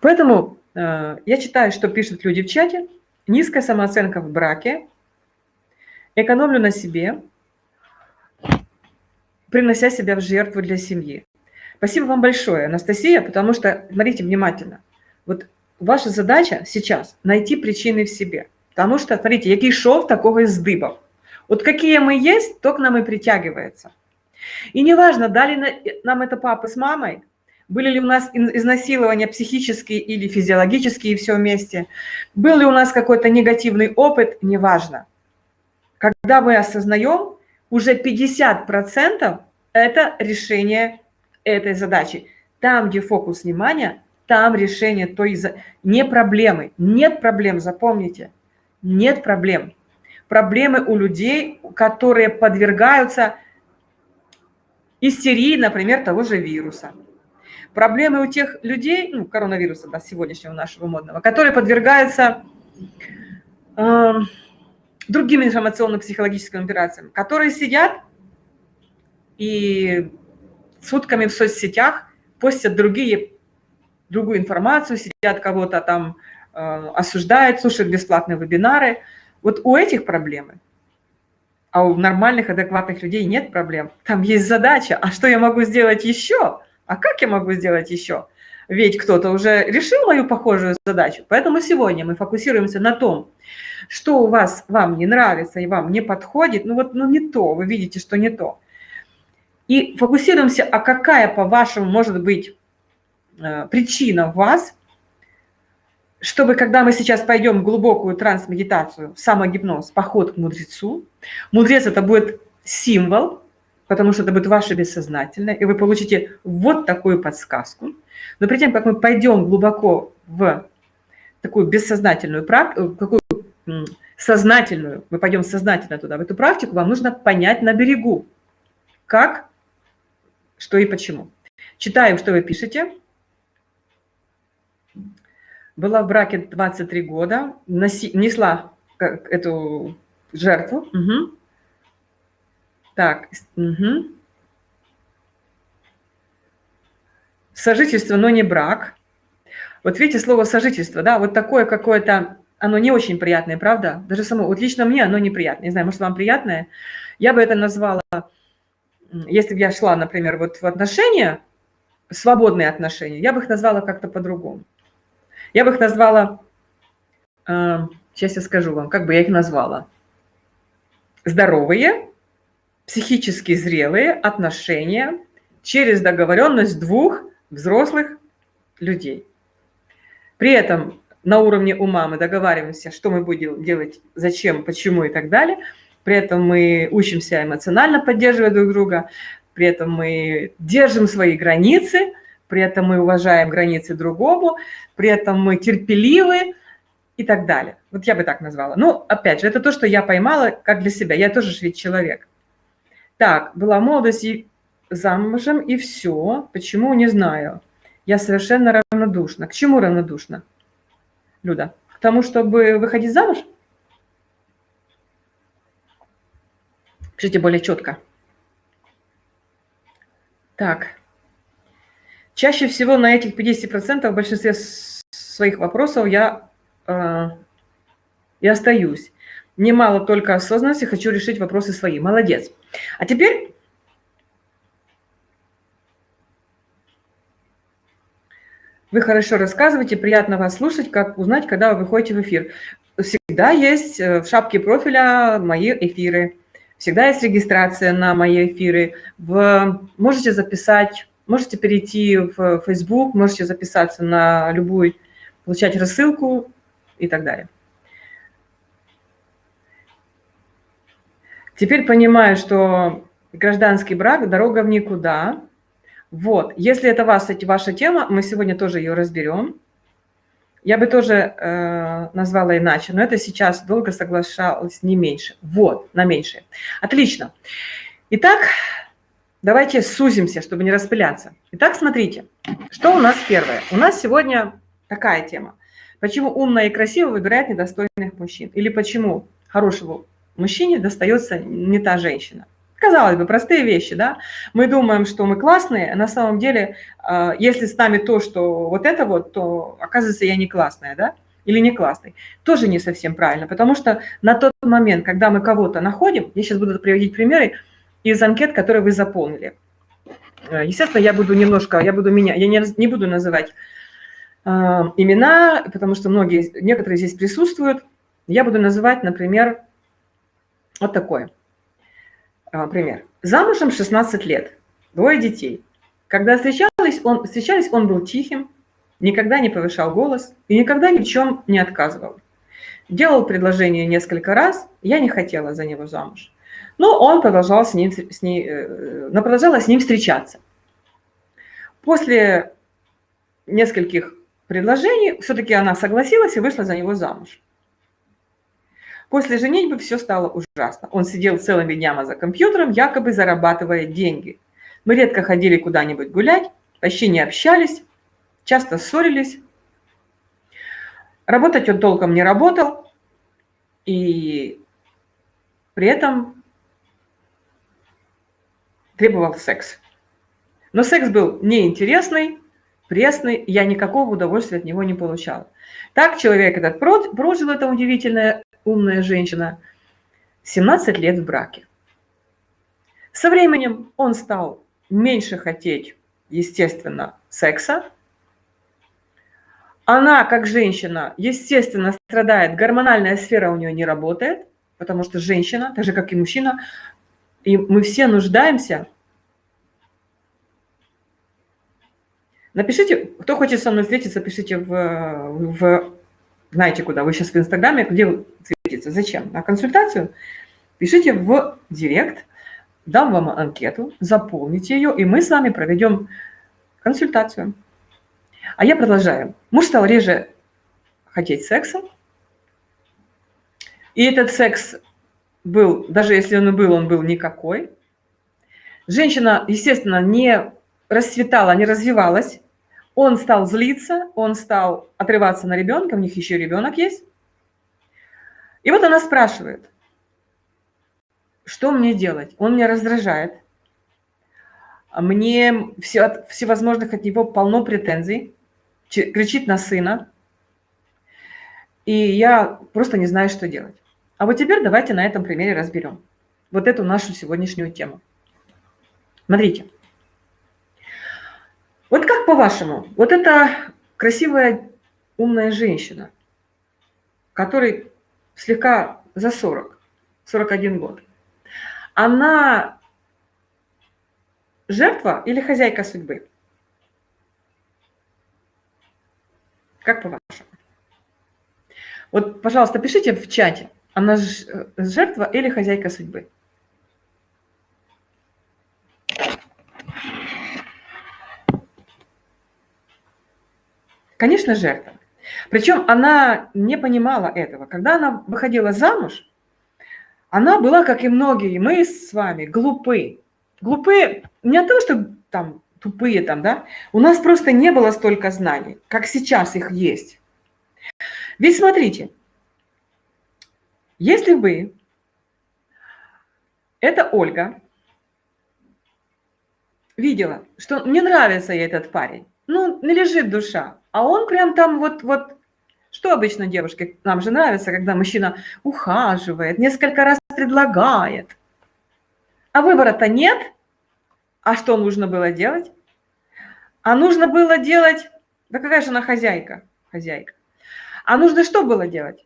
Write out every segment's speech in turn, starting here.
Поэтому э, я читаю, что пишут люди в чате. Низкая самооценка в браке. Экономлю на себе, принося себя в жертву для семьи. Спасибо вам большое, Анастасия, потому что, смотрите внимательно, вот ваша задача сейчас найти причины в себе. Потому что, смотрите, який шов, такого и сдыбов. Вот какие мы есть, то к нам и притягивается. И неважно, дали нам это папа с мамой, были ли у нас изнасилования психические или физиологические все вместе, был ли у нас какой-то негативный опыт, неважно. Когда мы осознаем, уже 50% это решение этой задачи. Там, где фокус внимания, там решение той... Не проблемы. Нет проблем, запомните. Нет проблем. Проблемы у людей, которые подвергаются истерии, например, того же вируса. Проблемы у тех людей, ну, коронавируса, да, сегодняшнего нашего модного, которые подвергаются э, другим информационно-психологическим операциям, которые сидят и сутками в соцсетях постят другие, другую информацию, сидят кого-то там, э, осуждают, слушают бесплатные вебинары. Вот у этих проблемы, а у нормальных, адекватных людей нет проблем. Там есть задача, а что я могу сделать еще? А как я могу сделать еще? Ведь кто-то уже решил мою похожую задачу. Поэтому сегодня мы фокусируемся на том, что у вас вам не нравится и вам не подходит. Ну вот ну не то, вы видите, что не то. И фокусируемся, а какая, по-вашему, может быть э, причина в вас, чтобы, когда мы сейчас пойдем в глубокую трансмедитацию, самогипноз, поход к мудрецу, мудрец – это будет символ, потому что это будет ваше бессознательное, и вы получите вот такую подсказку. Но перед тем, как мы пойдем глубоко в такую бессознательную практику, какую сознательную, мы пойдем сознательно туда, в эту практику, вам нужно понять на берегу, как что и почему. Читаем, что вы пишете. Была в браке 23 года, несла эту жертву. Угу. Так, угу. Сожительство, но не брак. Вот видите, слово сожительство, да, вот такое какое-то, оно не очень приятное, правда? Даже само, вот лично мне оно неприятное. Не знаю, может, вам приятное? Я бы это назвала если бы я шла, например, вот в отношения, свободные отношения, я бы их назвала как-то по-другому. Я бы их назвала, сейчас я скажу вам, как бы я их назвала. Здоровые, психически зрелые отношения через договоренность двух взрослых людей. При этом на уровне ума мы договариваемся, что мы будем делать, зачем, почему и так далее – при этом мы учимся эмоционально поддерживать друг друга, при этом мы держим свои границы, при этом мы уважаем границы другому, при этом мы терпеливы и так далее. Вот я бы так назвала. Ну, опять же, это то, что я поймала как для себя. Я тоже ведь человек. Так, была молодость и замужем, и все. Почему, не знаю. Я совершенно равнодушна. К чему равнодушна, Люда? К тому, чтобы выходить замуж? Пишите более четко. Так. Чаще всего на этих 50% в большинстве своих вопросов я э, и остаюсь. Немало только осознанности, хочу решить вопросы свои. Молодец. А теперь вы хорошо рассказываете, приятно вас слушать, как узнать, когда вы выходите в эфир. Всегда есть э, в шапке профиля мои эфиры. Всегда есть регистрация на мои эфиры. Вы можете записать, можете перейти в Facebook, можете записаться на любую, получать рассылку и так далее. Теперь понимаю, что гражданский брак – дорога в никуда. Вот, если это вас, ваша тема, мы сегодня тоже ее разберем. Я бы тоже э, назвала иначе, но это сейчас долго соглашалась не меньше. Вот, на меньшее. Отлично. Итак, давайте сузимся, чтобы не распыляться. Итак, смотрите, что у нас первое. У нас сегодня такая тема. Почему умная и красивая выбирает недостойных мужчин? Или почему хорошему мужчине достается не та женщина? Казалось бы, простые вещи, да? Мы думаем, что мы классные, а на самом деле, а, если с нами то, что вот это вот, то оказывается, я не классная, да? Или не классный. Тоже не совсем правильно, потому что на тот момент, когда мы кого-то находим, я сейчас буду приводить примеры из анкет, которые вы заполнили. Э, естественно, я буду немножко, я буду меня, я не, не буду называть э, имена, потому что многие, некоторые здесь присутствуют. Я буду называть, например, вот такой э, пример. Замужем 16 лет, двое детей. Когда встречались, он, встречались, он был тихим, никогда не повышал голос и никогда ни в чем не отказывал. Делал предложение несколько раз, я не хотела за него замуж. Но он продолжал с ним, с ней, э, но продолжала с ним встречаться. После нескольких предложений все-таки она согласилась и вышла за него замуж. После женитьбы все стало ужасно. Он сидел целыми днями за компьютером, якобы зарабатывая деньги. Мы редко ходили куда-нибудь гулять, почти не общались, часто ссорились. Работать он толком не работал, и при этом требовал секс. Но секс был неинтересный, пресный, я никакого удовольствия от него не получала. Так человек этот прожил, эта удивительная умная женщина, 17 лет в браке. Со временем он стал меньше хотеть, естественно, секса. Она, как женщина, естественно, страдает, гормональная сфера у нее не работает, потому что женщина, так же, как и мужчина, и мы все нуждаемся. Напишите, кто хочет со мной встретиться, пишите в, в знаете куда, вы сейчас в Инстаграме, где вы встретиться, зачем? На консультацию? Пишите в Директ, дам вам анкету, заполните ее, и мы с вами проведем консультацию. А я продолжаю. Муж стал реже хотеть секса, и этот секс был, даже если он и был, он был никакой. Женщина, естественно, не расцветала, не развивалась. Он стал злиться, он стал отрываться на ребенка, у них еще ребенок есть. И вот она спрашивает, что мне делать? Он меня раздражает. Мне все, от, всевозможных от него полно претензий, кричит на сына. И я просто не знаю, что делать. А вот теперь давайте на этом примере разберем вот эту нашу сегодняшнюю тему. Смотрите. Вот как по-вашему, вот эта красивая, умная женщина, которой слегка за 40, 41 год, она жертва или хозяйка судьбы? Как по-вашему? Вот, пожалуйста, пишите в чате, она э, жертва или хозяйка судьбы? Конечно, жертва. Причем она не понимала этого. Когда она выходила замуж, она была, как и многие, мы с вами, глупы. Глупы не от того, что там тупые там, да, у нас просто не было столько знаний, как сейчас их есть. Ведь смотрите, если вы, это Ольга, видела, что мне нравится ей этот парень, ну, не лежит душа, а он прям там вот, вот, что обычно девушке, нам же нравится, когда мужчина ухаживает, несколько раз предлагает, а выбора-то нет, а что нужно было делать? А нужно было делать, да какая же она хозяйка, хозяйка, а нужно что было делать?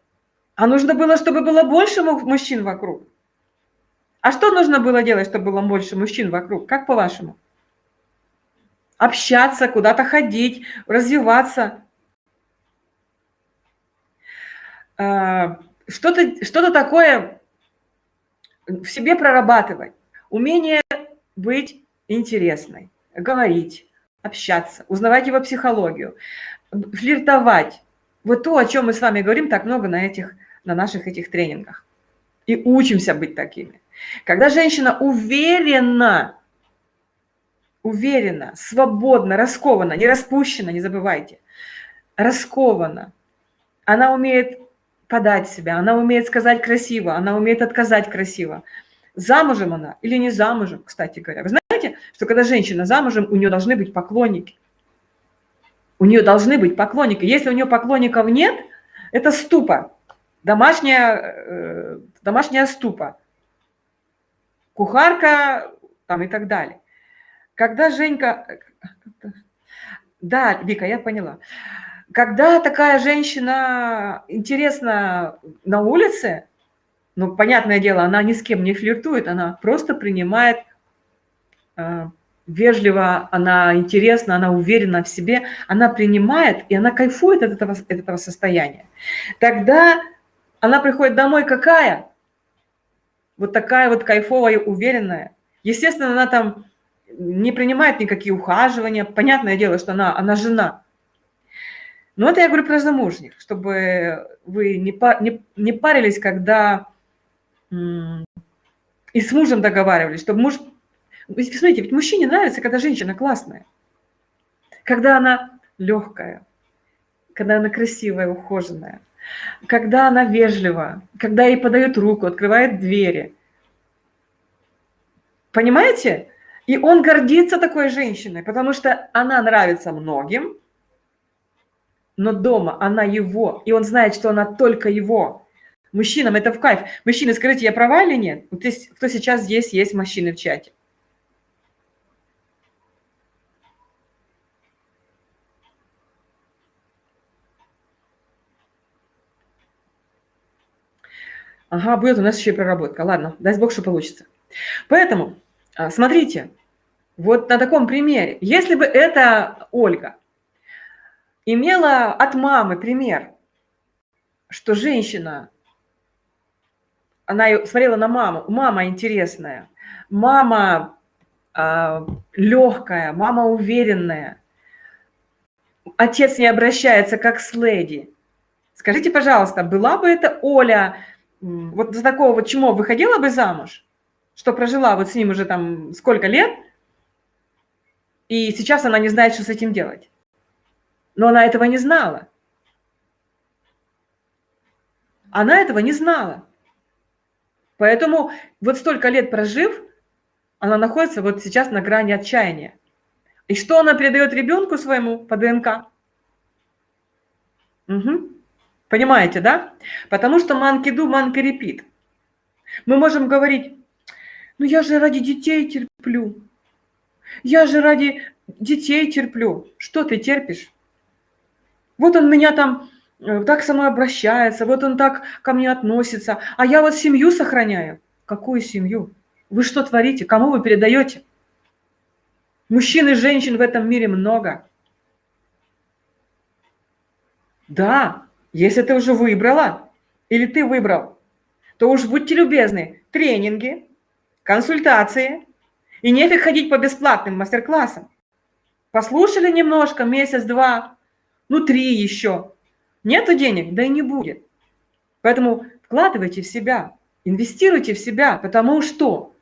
А нужно было, чтобы было больше мужчин вокруг. А что нужно было делать, чтобы было больше мужчин вокруг? Как по-вашему? Общаться, куда-то ходить, развиваться. А, что-то что такое в себе прорабатывать. Умение быть интересной, говорить, общаться, узнавать его психологию, флиртовать. Вот то, о чем мы с вами говорим так много на этих на наших этих тренингах. И учимся быть такими. Когда женщина уверена, уверена, свободна, раскована, не распущена, не забывайте, раскована, она умеет подать себя, она умеет сказать красиво, она умеет отказать красиво, замужем она или не замужем, кстати говоря. Вы знаете, что когда женщина замужем, у нее должны быть поклонники. У нее должны быть поклонники. Если у нее поклонников нет, это ступа, домашняя, э, домашняя ступа, кухарка там и так далее. Когда Женька... Да, Вика, я поняла. Когда такая женщина интересна на улице, ну, понятное дело, она ни с кем не флиртует, она просто принимает э, вежливо, она интересна, она уверена в себе, она принимает, и она кайфует от этого, от этого состояния. Тогда она приходит домой какая? Вот такая вот кайфовая, уверенная. Естественно, она там не принимает никакие ухаживания. Понятное дело, что она, она жена. Но это я говорю про замужних, чтобы вы не, не, не парились, когда и с мужем договаривались, чтобы муж... Смотрите, ведь мужчине нравится, когда женщина классная, когда она легкая, когда она красивая, ухоженная, когда она вежлива, когда ей подают руку, открывает двери. Понимаете? И он гордится такой женщиной, потому что она нравится многим, но дома она его, и он знает, что она только его. Мужчинам это в кайф. Мужчины, скажите, я права или нет? Вот здесь, кто сейчас здесь, есть мужчины в чате. Ага, будет у нас еще и проработка. Ладно, дай бог, что получится. Поэтому, а, смотрите, вот на таком примере. Если бы эта Ольга имела от мамы пример, что женщина она смотрела на маму. Мама интересная, мама э, легкая, мама уверенная. Отец не обращается как с леди. Скажите, пожалуйста, была бы это Оля, вот за такого вот чмо выходила бы замуж, что прожила вот с ним уже там сколько лет, и сейчас она не знает, что с этим делать. Но она этого не знала. Она этого не знала. Поэтому вот столько лет прожив, она находится вот сейчас на грани отчаяния. И что она передает ребенку своему по ДНК? Угу. Понимаете, да? Потому что манкиду, манка репит. Мы можем говорить, ну я же ради детей терплю. Я же ради детей терплю. Что ты терпишь? Вот он меня там Э, так со мной обращается, вот он так ко мне относится, а я вот семью сохраняю. Какую семью? Вы что творите? Кому вы передаете? Мужчин и женщин в этом мире много. Да, если ты уже выбрала, или ты выбрал, то уж будьте любезны, тренинги, консультации, и нефиг ходить по бесплатным мастер-классам. Послушали немножко, месяц-два, ну три еще, Нету денег, да и не будет. Поэтому вкладывайте в себя, инвестируйте в себя, потому что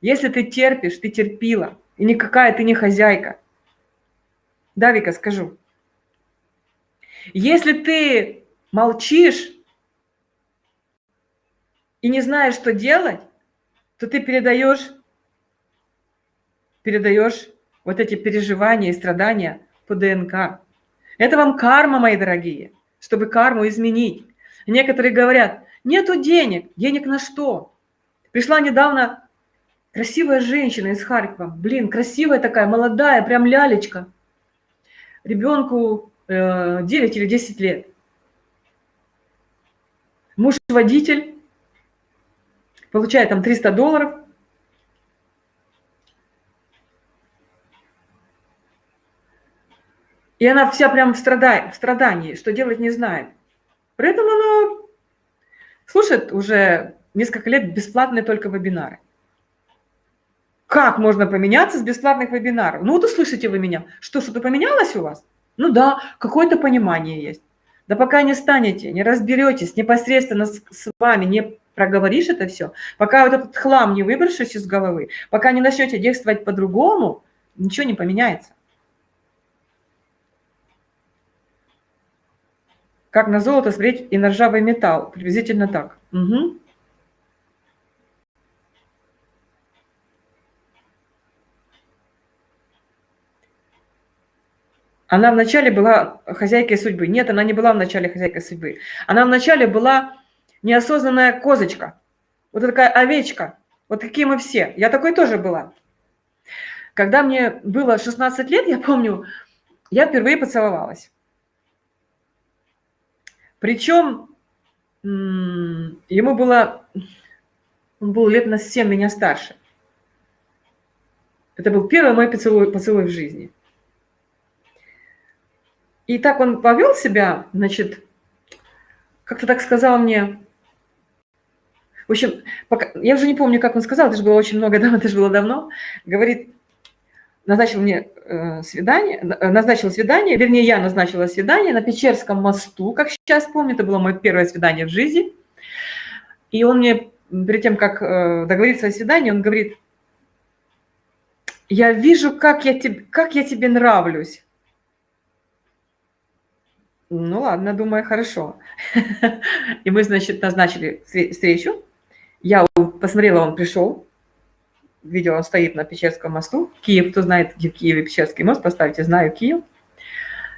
если ты терпишь, ты терпила, и никакая ты не хозяйка. Да, Вика, скажу. Если ты молчишь и не знаешь, что делать, то ты передаешь, передаешь вот эти переживания и страдания по ДНК. Это вам карма, мои дорогие чтобы карму изменить. Некоторые говорят, нету денег. Денег на что? Пришла недавно красивая женщина из Харькова. Блин, красивая такая, молодая, прям лялечка. Ребенку э, 9 или 10 лет. Муж водитель, получает там 300 долларов, И она вся прям в, страда... в страдании, что делать не знает. При этом она слушает уже несколько лет бесплатные только вебинары. Как можно поменяться с бесплатных вебинаров? Ну вот услышите вы меня. Что, что-то поменялось у вас? Ну да, какое-то понимание есть. Да пока не станете, не разберетесь непосредственно с, с вами, не проговоришь это все, пока вот этот хлам не выброшишь из головы, пока не начнете действовать по-другому, ничего не поменяется. Как на золото смотреть и на ржавый металл. Приблизительно так. Угу. Она вначале была хозяйкой судьбы. Нет, она не была вначале хозяйкой судьбы. Она вначале была неосознанная козочка. Вот такая овечка. Вот какие мы все. Я такой тоже была. Когда мне было 16 лет, я помню, я впервые поцеловалась. Причем ему было, он был лет на 7 меня старше. Это был первый мой поцелуй, поцелуй в жизни. И так он повел себя, значит, как-то так сказал мне, в общем, пока, я уже не помню, как он сказал, это же было очень много, это же было давно, говорит, назначил мне э, свидание, э, назначил свидание, вернее, я назначила свидание на Печерском мосту, как сейчас помню, это было мое первое свидание в жизни. И он мне, перед тем, как э, договориться о свидании, он говорит, я вижу, как я, тебе, как я тебе нравлюсь. Ну ладно, думаю, хорошо. И мы, значит, назначили встречу. Я посмотрела, он пришел, видела, он стоит на Печерском мосту. Киев, кто знает, где в Киеве Печерский мост, поставьте, знаю Киев.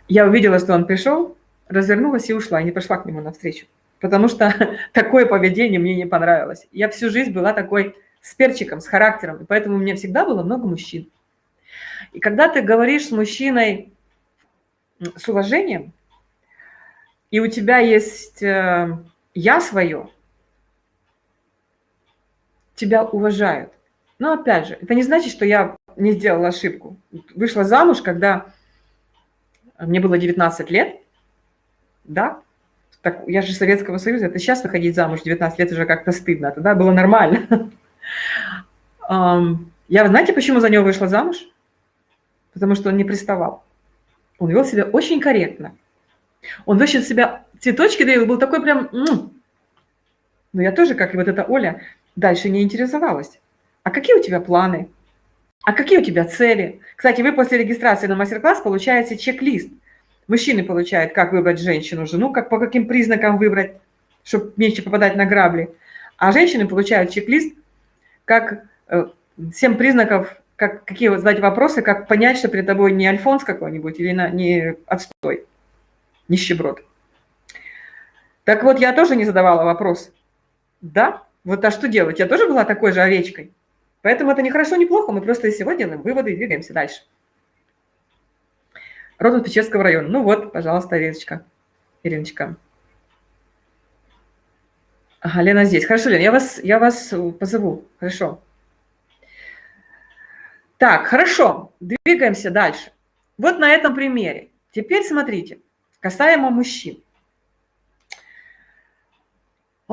Я увидела, что он пришел, развернулась и ушла, и не пошла к нему навстречу. Потому что такое поведение мне не понравилось. Я всю жизнь была такой с перчиком, с характером, и поэтому у меня всегда было много мужчин. И когда ты говоришь с мужчиной с уважением, и у тебя есть э, «я свое», тебя уважают. Но опять же, это не значит, что я не сделала ошибку. Вышла замуж, когда мне было 19 лет, да, так, я же Советского Союза, это сейчас выходить замуж 19 лет уже как-то стыдно, тогда было нормально. Я, знаете, почему за него вышла замуж? Потому что он не приставал. Он вел себя очень корректно. Он вообще себя цветочки дарил, был такой прям... Но я тоже, как и вот эта Оля, дальше не интересовалась. А какие у тебя планы? А какие у тебя цели? Кстати, вы после регистрации на мастер-класс получаете чек-лист. Мужчины получают, как выбрать женщину, жену, как по каким признакам выбрать, чтобы меньше попадать на грабли. А женщины получают чек-лист, как э, 7 признаков, как, какие вот задать вопросы, как понять, что перед тобой не альфонс какой-нибудь или на, не отстой, нищеброд. Так вот, я тоже не задавала вопрос. Да, вот а что делать? Я тоже была такой же овечкой. Поэтому это не хорошо, не плохо, мы просто всего делаем выводы и двигаемся дальше. Родом Печерского района. Ну вот, пожалуйста, Ириночка. Ириночка. Ага, Лена здесь. Хорошо, Лена, я вас, я вас позову. Хорошо. Так, хорошо. Двигаемся дальше. Вот на этом примере. Теперь смотрите, касаемо мужчин.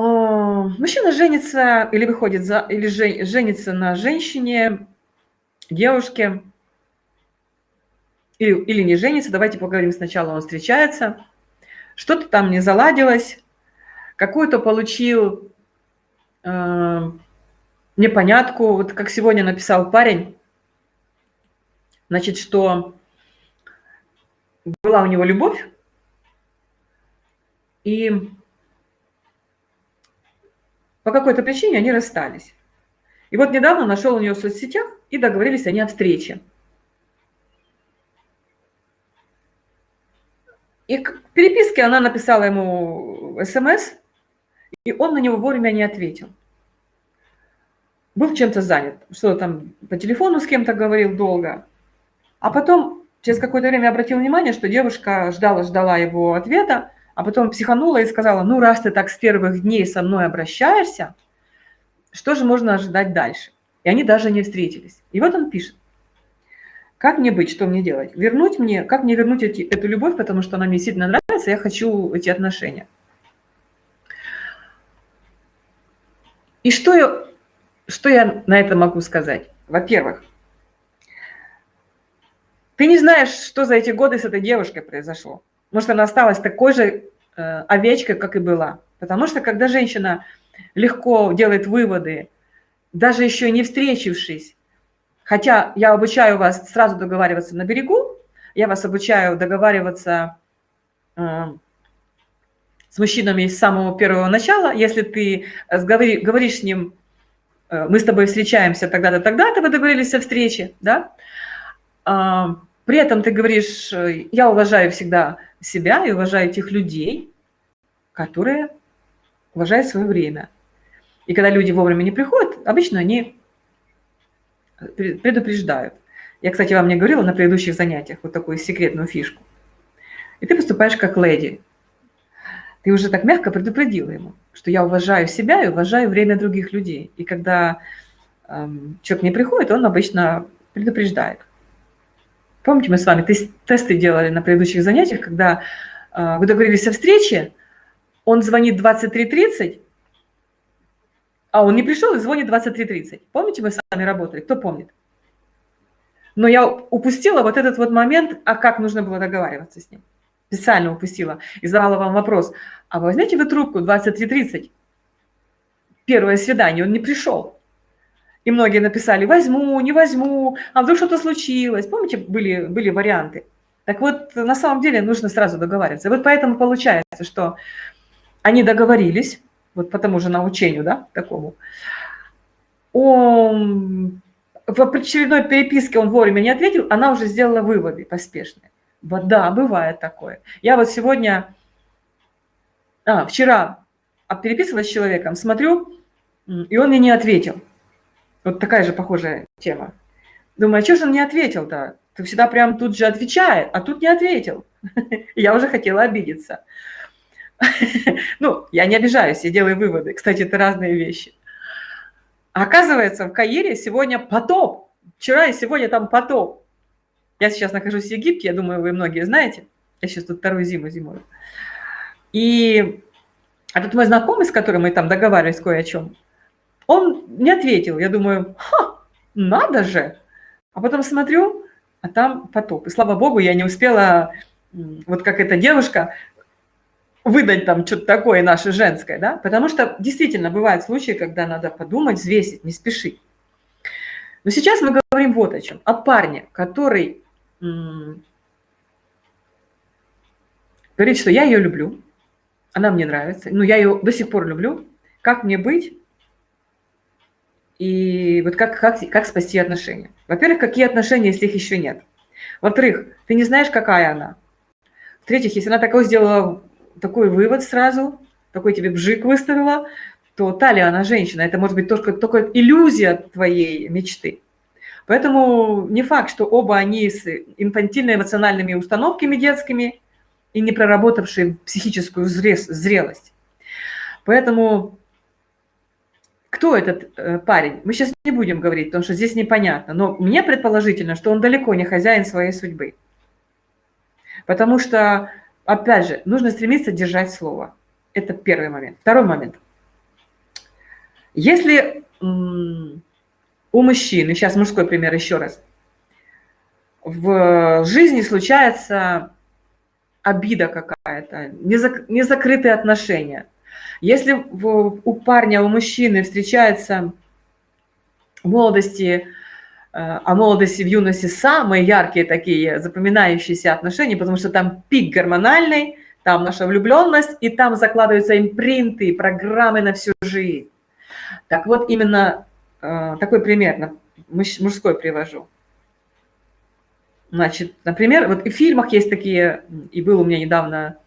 Мужчина женится или выходит за, или женится на женщине, девушке, или, или не женится, давайте поговорим сначала, он встречается, что-то там не заладилось, какую-то получил э, непонятку, вот как сегодня написал парень, значит, что была у него любовь, и по какой-то причине они расстались. И вот недавно нашел у нее в соцсетях, и договорились они о встрече. И к переписке она написала ему смс, и он на него вовремя не ответил. Был чем-то занят, что там по телефону с кем-то говорил долго. А потом через какое-то время обратил внимание, что девушка ждала-ждала его ответа, а потом психанула и сказала, ну, раз ты так с первых дней со мной обращаешься, что же можно ожидать дальше? И они даже не встретились. И вот он пишет. Как мне быть, что мне делать? Вернуть мне, как мне вернуть эти, эту любовь, потому что она мне сильно нравится, я хочу эти отношения. И что я, что я на это могу сказать? Во-первых, ты не знаешь, что за эти годы с этой девушкой произошло. Может, она осталась такой же э, овечкой, как и была. Потому что когда женщина легко делает выводы, даже еще не встретившись, хотя я обучаю вас сразу договариваться на берегу, я вас обучаю договариваться э, с мужчинами с самого первого начала. Если ты говори, говоришь с ним, э, мы с тобой встречаемся тогда-то, тогда-то, вы договорились о встрече, да, э, При этом ты говоришь, э, я уважаю всегда себя и уважаю тех людей, которые уважают свое время. И когда люди вовремя не приходят, обычно они предупреждают. Я, кстати, вам не говорила на предыдущих занятиях вот такую секретную фишку. И ты поступаешь как леди. Ты уже так мягко предупредила ему, что я уважаю себя и уважаю время других людей. И когда эм, человек не приходит, он обычно предупреждает. Помните, мы с вами тесты делали на предыдущих занятиях, когда э, вы договорились о встрече, он звонит 23.30, а он не пришел и звонит 23.30. Помните, мы с вами работали? Кто помнит? Но я упустила вот этот вот момент, а как нужно было договариваться с ним. Специально упустила и задала вам вопрос. А возьмете вы трубку 23.30? Первое свидание, он не пришел. И многие написали, возьму, не возьму, а вдруг что-то случилось. Помните, были, были варианты? Так вот, на самом деле нужно сразу договариваться. Вот поэтому получается, что они договорились, вот по тому же научению, да, такому. Он, в очередной переписке он вовремя не ответил, она уже сделала выводы поспешные. Да, бывает такое. Я вот сегодня, а, вчера переписывалась с человеком, смотрю, и он мне не ответил. Вот такая же похожая тема. Думаю, а что же он не ответил-то? Ты всегда прям тут же отвечает, а тут не ответил. Я уже хотела обидеться. Ну, я не обижаюсь, я делаю выводы. Кстати, это разные вещи. Оказывается, в Каире сегодня потоп. Вчера и сегодня там потоп. Я сейчас нахожусь в Египте, я думаю, вы многие знаете. Я сейчас тут вторую зиму зимую. И этот мой знакомый, с которым мы там договаривались кое о чем, он не ответил. Я думаю, ха, надо же. А потом смотрю, а там потоп. И слава богу, я не успела, вот как эта девушка, выдать там что-то такое наше женское, да, потому что действительно бывают случаи, когда надо подумать, взвесить, не спешить. Но сейчас мы говорим вот о чем. О парне, который говорит, что я ее люблю, она мне нравится, ну, я ее до сих пор люблю, как мне быть, и вот как, как, как спасти отношения. Во-первых, какие отношения, если их еще нет? Во-вторых, ты не знаешь, какая она. В-третьих, если она такое сделала такой вывод сразу, такой тебе бжик выставила, то талия, она женщина. Это может быть только, только иллюзия твоей мечты. Поэтому не факт, что оба они с инфантильно-эмоциональными установками детскими и не проработавшие психическую зрелость. Поэтому кто этот э, парень? Мы сейчас не будем говорить, потому что здесь непонятно. Но мне предположительно, что он далеко не хозяин своей судьбы. Потому что опять же, нужно стремиться держать слово. Это первый момент. Второй момент. Если у мужчины, сейчас мужской пример еще раз, в жизни случается обида какая-то, незакрытые отношения. Если у парня, у мужчины встречается в молодости Э, а молодости в юности самые яркие такие запоминающиеся отношения, потому что там пик гормональный, там наша влюбленность, и там закладываются импринты, программы на всю жизнь. Так вот, именно э, такой пример, мужской привожу. Значит, например, вот в фильмах есть такие, и был у меня недавно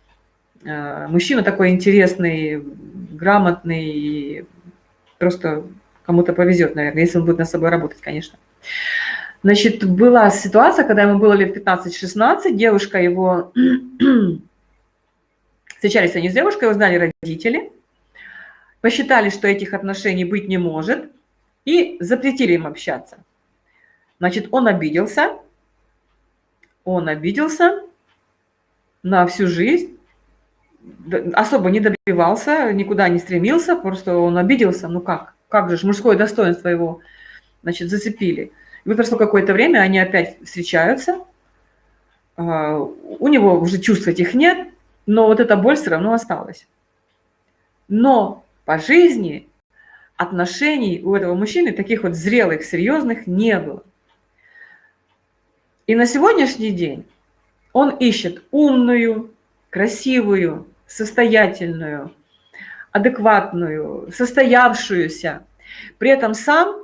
э, мужчина такой интересный, грамотный, просто кому-то повезет, наверное, если он будет над собой работать, конечно. Значит, была ситуация, когда ему было лет 15-16, девушка его... Встречались они с девушкой, его знали родители, посчитали, что этих отношений быть не может, и запретили им общаться. Значит, он обиделся, он обиделся на всю жизнь, особо не добивался, никуда не стремился, просто он обиделся, ну как, как же, мужское достоинство его, значит, зацепили. И вот прошло какое-то время, они опять встречаются, а, у него уже чувств этих нет, но вот эта боль все равно осталась. Но по жизни отношений у этого мужчины таких вот зрелых, серьезных не было. И на сегодняшний день он ищет умную, красивую, состоятельную, адекватную, состоявшуюся. При этом сам Эм,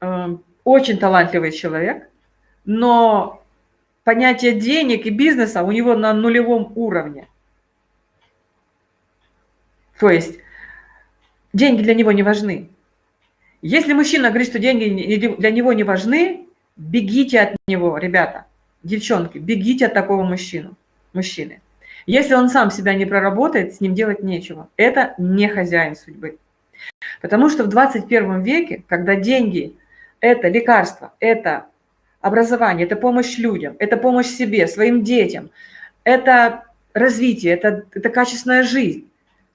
очень талантливый человек, но понятие денег и бизнеса у него на нулевом уровне. То есть деньги для него не важны. Если мужчина говорит, что деньги для него не важны, бегите от него, ребята, девчонки, бегите от такого мужчину, мужчины. Если он сам себя не проработает, с ним делать нечего. Это не хозяин судьбы. Потому что в 21 веке, когда деньги – это лекарство, это образование, это помощь людям, это помощь себе, своим детям, это развитие, это, это качественная жизнь.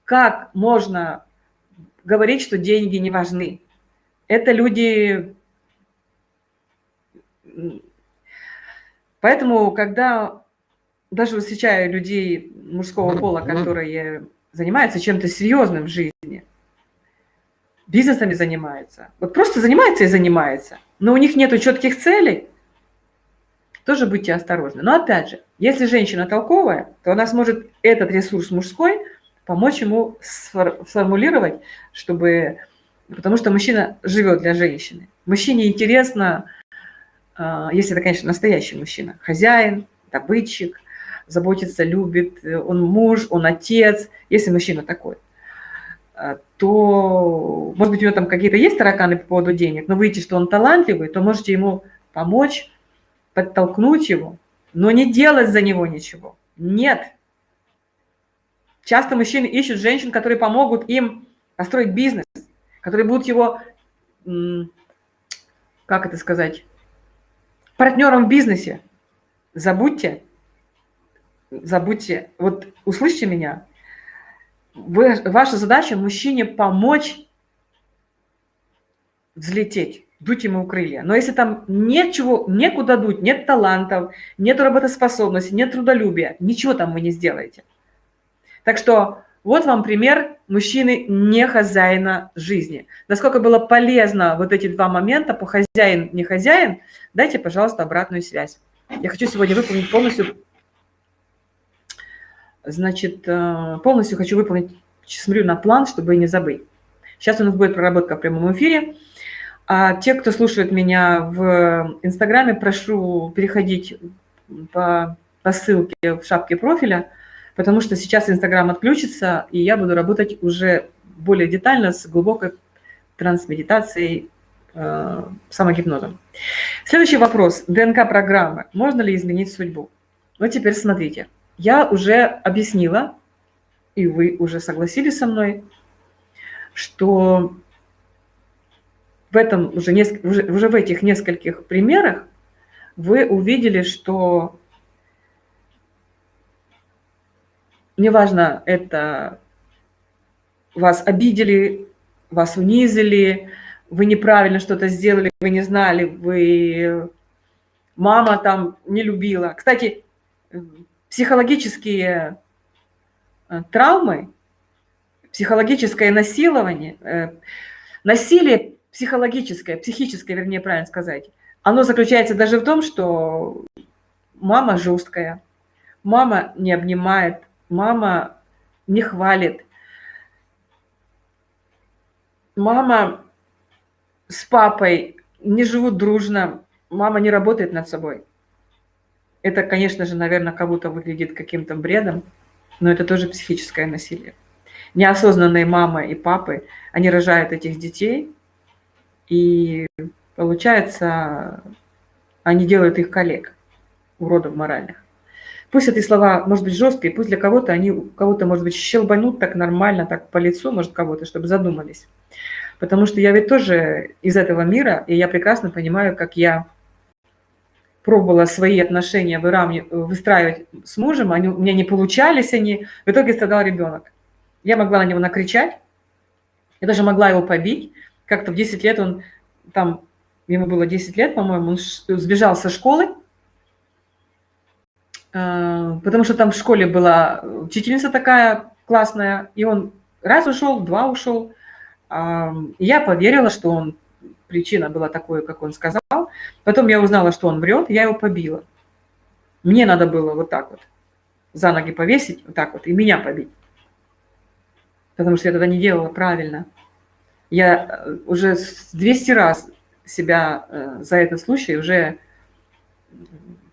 Как можно говорить, что деньги не важны? Это люди... Поэтому, когда даже встречаю людей мужского пола, которые занимаются чем-то серьезным в жизни, бизнесами занимаются, вот просто занимается и занимается, но у них нет четких целей, тоже будьте осторожны. Но опять же, если женщина толковая, то она сможет этот ресурс мужской помочь ему сформулировать, чтобы потому что мужчина живет для женщины. Мужчине интересно, а, если это, конечно, настоящий мужчина, хозяин, добытчик, заботится, любит, он муж, он отец, если мужчина такой, то, может быть, у него там какие-то есть тараканы по поводу денег, но выйти, что он талантливый, то можете ему помочь, подтолкнуть его, но не делать за него ничего. Нет. Часто мужчины ищут женщин, которые помогут им построить бизнес, которые будут его, как это сказать, партнером в бизнесе. Забудьте, забудьте, вот услышьте меня, вы, ваша задача мужчине помочь взлететь, дуть ему крылья. Но если там нет чего, некуда дуть, нет талантов, нет работоспособности, нет трудолюбия, ничего там вы не сделаете. Так что вот вам пример мужчины не хозяина жизни. Насколько было полезно вот эти два момента по хозяин, не хозяин, дайте, пожалуйста, обратную связь. Я хочу сегодня выполнить полностью, значит, э, полностью хочу выполнить, смотрю на план, чтобы не забыть. Сейчас у нас будет проработка в прямом эфире. А те, кто слушает меня в Инстаграме, прошу переходить по, по ссылке в шапке профиля – потому что сейчас Инстаграм отключится, и я буду работать уже более детально с глубокой трансмедитацией, э, самогипнозом. Следующий вопрос. ДНК-программы. Можно ли изменить судьбу? Вот теперь смотрите. Я уже объяснила, и вы уже согласились со мной, что в этом уже, уже, уже в этих нескольких примерах вы увидели, что неважно, это вас обидели, вас унизили, вы неправильно что-то сделали, вы не знали, вы мама там не любила. Кстати, психологические э, травмы, психологическое насилование, э, насилие психологическое, психическое, вернее, правильно сказать, оно заключается даже в том, что мама жесткая, мама не обнимает, мама не хвалит, мама с папой не живут дружно, мама не работает над собой. Это, конечно же, наверное, кого-то выглядит каким-то бредом, но это тоже психическое насилие. Неосознанные мама и папы, они рожают этих детей, и получается, они делают их коллег, уродов моральных. Пусть эти слова, может быть, жесткие, пусть для кого-то они, кого-то, может быть, щелбанут так нормально, так по лицу, может, кого-то, чтобы задумались. Потому что я ведь тоже из этого мира, и я прекрасно понимаю, как я пробовала свои отношения выстраивать с мужем, они, у меня не получались они, в итоге страдал ребенок. Я могла на него накричать, я даже могла его побить. Как-то в 10 лет он, там, ему было 10 лет, по-моему, он сбежал со школы, Э, потому что там в школе была учительница такая классная, и он раз ушел, два ушел. Я поверила, что он, причина была такой, как он сказал. Потом я узнала, что он врет, я его побила. Мне надо было вот так вот за ноги повесить, вот так вот, и меня побить. Потому что я тогда не делала правильно. Я э, уже 200 раз себя э, за этот случай уже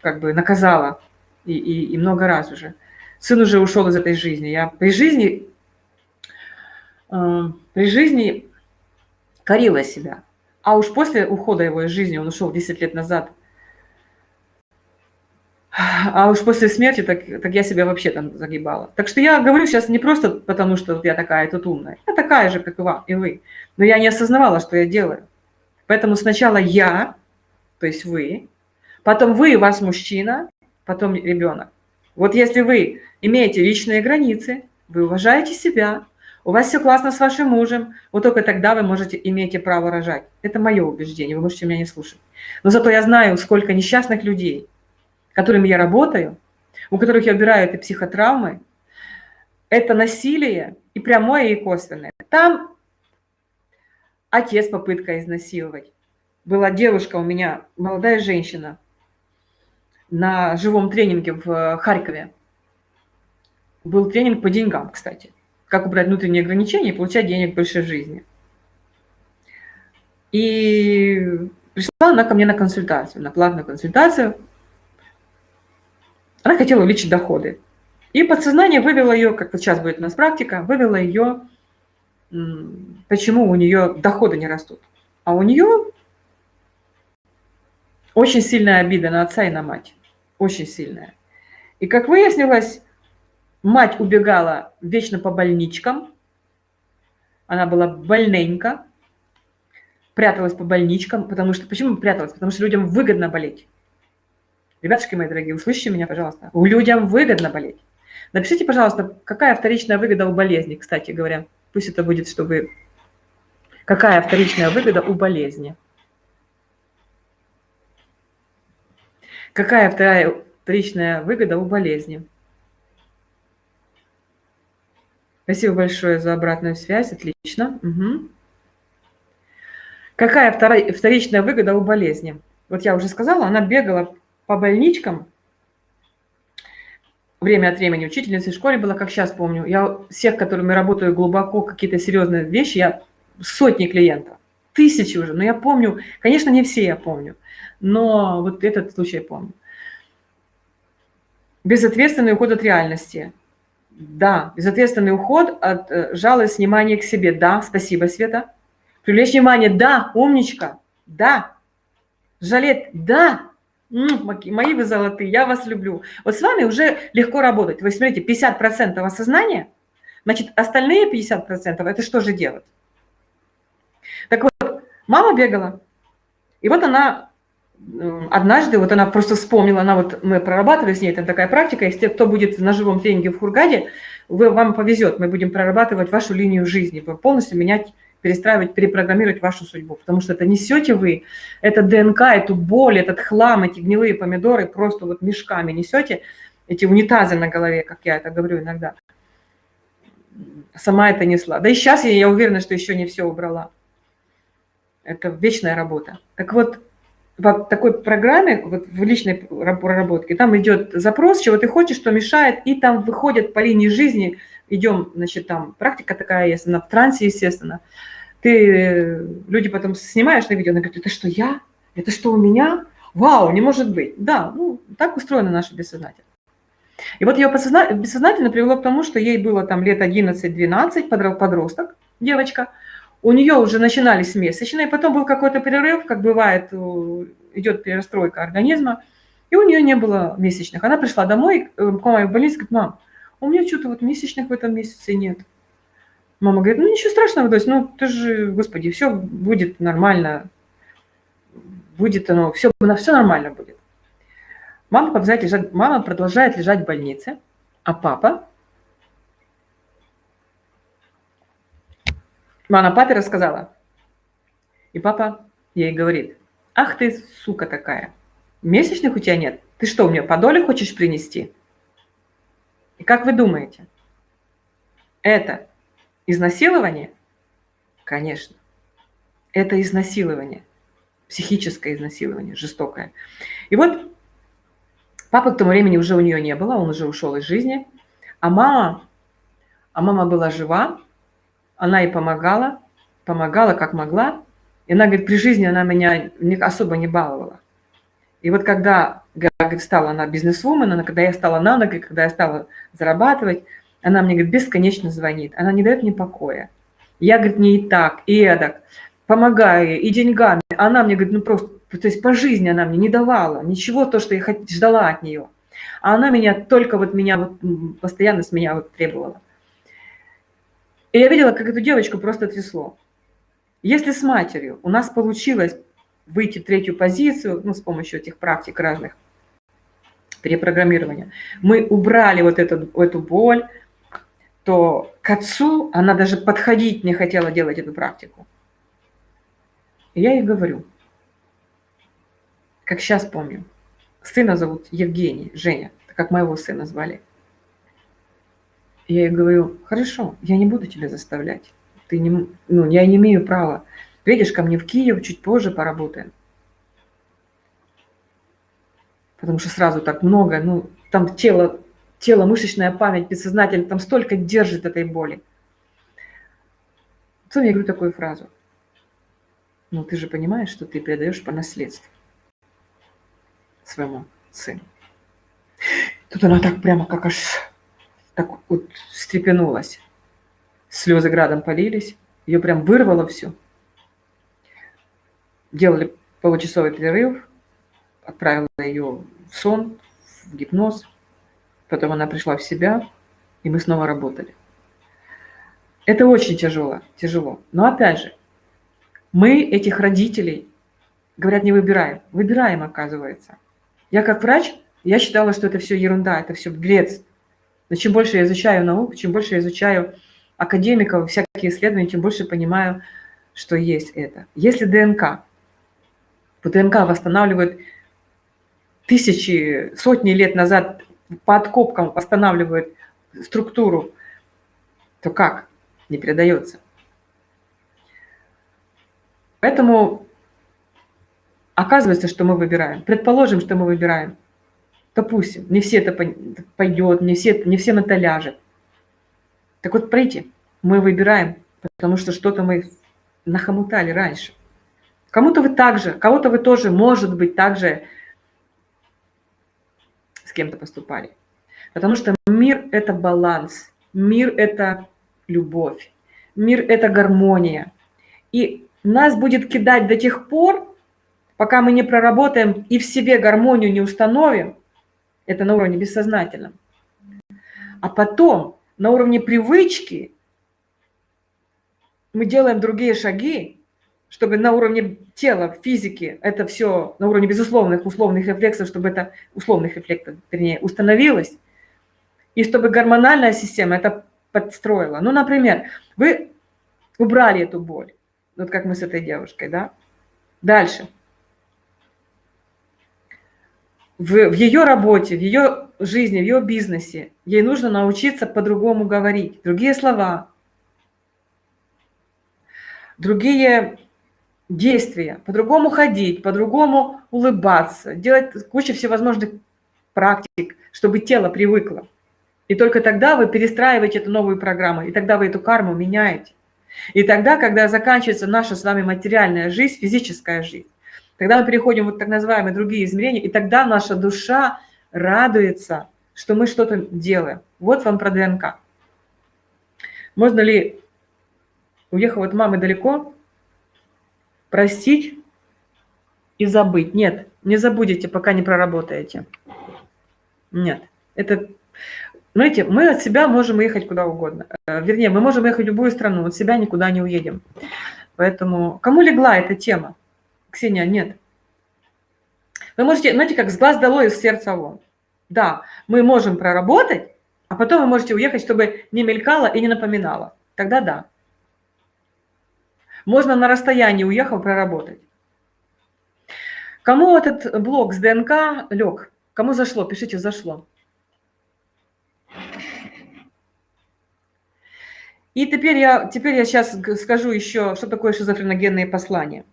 как бы наказала, и, и, и много раз уже. Сын уже ушел из этой жизни. Я при жизни, э, при жизни корила себя. А уж после ухода его из жизни, он ушел 10 лет назад, а уж после смерти, так, так я себя вообще там загибала. Так что я говорю сейчас не просто потому, что я такая тут умная. Я такая же, как и, вам, и вы. Но я не осознавала, что я делаю. Поэтому сначала я, то есть вы, потом вы, ваш мужчина, потом ребенок. Вот если вы имеете личные границы, вы уважаете себя, у вас все классно с вашим мужем, вот только тогда вы можете, имеете право рожать. Это мое убеждение, вы можете меня не слушать. Но зато я знаю, сколько несчастных людей, которыми я работаю, у которых я убираю эти психотравмы, это насилие и прямое, и косвенное. Там отец попытка изнасиловать. Была девушка у меня, молодая женщина, на живом тренинге в Харькове. Был тренинг по деньгам, кстати. Как убрать внутренние ограничения и получать денег больше в жизни. И пришла она ко мне на консультацию, на платную консультацию. Она хотела увеличить доходы. И подсознание вывело ее, как вот сейчас будет у нас практика, вывело ее, почему у нее доходы не растут. А у нее очень сильная обида на отца и на мать. Очень сильная. И как выяснилось, мать убегала вечно по больничкам. Она была больненька, пряталась по больничкам, потому что... Почему пряталась? Потому что людям выгодно болеть. Ребятушки мои дорогие, услышите меня, пожалуйста. Людям выгодно болеть. Напишите, пожалуйста, какая вторичная выгода у болезни, кстати говоря. Пусть это будет, чтобы... Какая вторичная выгода у болезни? Какая вторая вторичная выгода у болезни? Спасибо большое за обратную связь, отлично. Угу. Какая вторичная выгода у болезни? Вот я уже сказала, она бегала по больничкам, время от времени учительницей в школе была, как сейчас помню. Я всех, которыми работаю глубоко, какие-то серьезные вещи, я сотни клиентов, тысячи уже, но я помню, конечно, не все я помню, но вот этот случай помню. Безответственный уход от реальности. Да, безответственный уход от э, жалость, внимания к себе. Да, спасибо, Света. Привлечь внимание. Да, умничка. Да. Жалеть. Да. Мои вы золотые, я вас люблю. Вот с вами уже легко работать. Вы смотрите, 50% осознания, значит, остальные 50% это что же делать? Так вот, мама бегала, и вот она однажды, вот она просто вспомнила, она вот, мы прорабатывали с ней, это такая практика, если кто будет на живом тренинге в Хургаде, вы, вам повезет, мы будем прорабатывать вашу линию жизни, полностью менять перестраивать, перепрограммировать вашу судьбу, потому что это несете вы, это ДНК, эту боль, этот хлам, эти гнилые помидоры просто вот мешками несете, эти унитазы на голове, как я это говорю иногда. Сама это несла. Да и сейчас я, я уверена, что еще не все убрала. Это вечная работа. Так вот, в такой программе, вот в личной проработке, там идет запрос, чего ты хочешь, что мешает, и там выходят по линии жизни, идем, значит, там практика такая есть, она в трансе, естественно. Ты, люди потом снимаешь на видео, она говорит, это что, я? Это что, у меня? Вау, не может быть. Да, ну, так устроено наше бессознательно. И вот ее бессознательно привело к тому, что ей было там лет 11-12, подросток, девочка, у нее уже начинались месячные, потом был какой-то перерыв, как бывает, идет перестройка организма, и у нее не было месячных. Она пришла домой, э, к маме в больницу, говорит, мам, у меня что-то вот месячных в этом месяце нет. Мама говорит, ну ничего страшного, дочь, ну ты же, господи, все будет нормально, будет оно, все, все нормально будет. Мама продолжает лежать, мама продолжает лежать в больнице, а папа Мама папе рассказала. И папа ей говорит, ах ты, сука такая, месячных у тебя нет? Ты что, мне по доле хочешь принести? И как вы думаете, это изнасилование? Конечно. Это изнасилование, психическое изнасилование, жестокое. И вот папы к тому времени уже у нее не было, он уже ушел из жизни, а мама, а мама была жива, она ей помогала, помогала как могла. И она говорит, при жизни она меня особо не баловала. И вот когда говорит, стала она бизнесвумен, она, когда я стала на ноги, когда я стала зарабатывать, она мне, говорит, бесконечно звонит. Она не дает мне покоя. Я, говорит, не и так, и эдак. Помогаю ей, и деньгами. Она мне, говорит, ну просто, то есть по жизни она мне не давала. Ничего, то, что я ждала от нее. А она меня только вот меня, вот, постоянно с меня вот требовала. И я видела, как эту девочку просто трясло. Если с матерью у нас получилось выйти в третью позицию, ну, с помощью этих практик разных, перепрограммирования, мы убрали вот эту, эту боль, то к отцу она даже подходить не хотела делать эту практику. И я ей говорю, как сейчас помню, сына зовут Евгений, Женя, как моего сына звали. Я ей говорю, хорошо, я не буду тебя заставлять. Ты не, ну, я не имею права. Приедешь ко мне в Киев, чуть позже поработаем. Потому что сразу так много, ну, там тело, тело, мышечная память, бессознательно, там столько держит этой боли. Потом я говорю такую фразу. Ну, ты же понимаешь, что ты передаешь по наследству своему сыну. Тут она так прямо как аж так вот встрепенулась. Слезы градом полились. Ее прям вырвало все. Делали получасовый перерыв. Отправила ее в сон, в гипноз. Потом она пришла в себя, и мы снова работали. Это очень тяжело, тяжело. Но опять же, мы этих родителей, говорят, не выбираем. Выбираем, оказывается. Я как врач, я считала, что это все ерунда, это все бред. Но чем больше я изучаю науку, чем больше я изучаю академиков, всякие исследования, тем больше понимаю, что есть это. Если ДНК, по ДНК восстанавливает тысячи, сотни лет назад по откопкам восстанавливает структуру, то как? Не передается. Поэтому оказывается, что мы выбираем. Предположим, что мы выбираем. Допустим, не все это пойдет, не, все, не всем это ляжет. Так вот, пройти. Мы выбираем, потому что что-то мы нахомутали раньше. Кому-то вы также, кого-то вы тоже, может быть, также с кем-то поступали. Потому что мир – это баланс, мир – это любовь, мир – это гармония. И нас будет кидать до тех пор, пока мы не проработаем и в себе гармонию не установим, это на уровне бессознательном. А потом на уровне привычки мы делаем другие шаги, чтобы на уровне тела, физики, это все на уровне безусловных условных рефлексов, чтобы это условных рефлексов, вернее, установилось, и чтобы гормональная система это подстроила. Ну, например, вы убрали эту боль, вот как мы с этой девушкой, да? Дальше. В, в ее работе, в ее жизни, в ее бизнесе. Ей нужно научиться по-другому говорить, другие слова, другие действия, по-другому ходить, по-другому улыбаться, делать кучу всевозможных практик, чтобы тело привыкло. И только тогда вы перестраиваете эту новую программу, и тогда вы эту карму меняете. И тогда, когда заканчивается наша с вами материальная жизнь, физическая жизнь, тогда мы переходим вот так называемые другие измерения, и тогда наша душа радуется, что мы что-то делаем. Вот вам про ДНК. Можно ли, уехав от мамы далеко, простить и забыть? Нет, не забудете, пока не проработаете. Нет, это Знаете, мы от себя можем ехать куда угодно. Э, вернее, мы можем ехать в любую страну, от себя никуда не уедем. Поэтому кому легла эта тема? Ксения, нет. Вы можете, знаете, как с глаз долой, из сердца вон. Да, мы можем проработать, а потом вы можете уехать, чтобы не мелькало и не напоминало. Тогда да. Можно на расстоянии уехал проработать. Кому этот блок с ДНК лег? Кому зашло? Пишите «зашло». И теперь я, теперь я сейчас скажу еще, что такое шизофреногенные послания.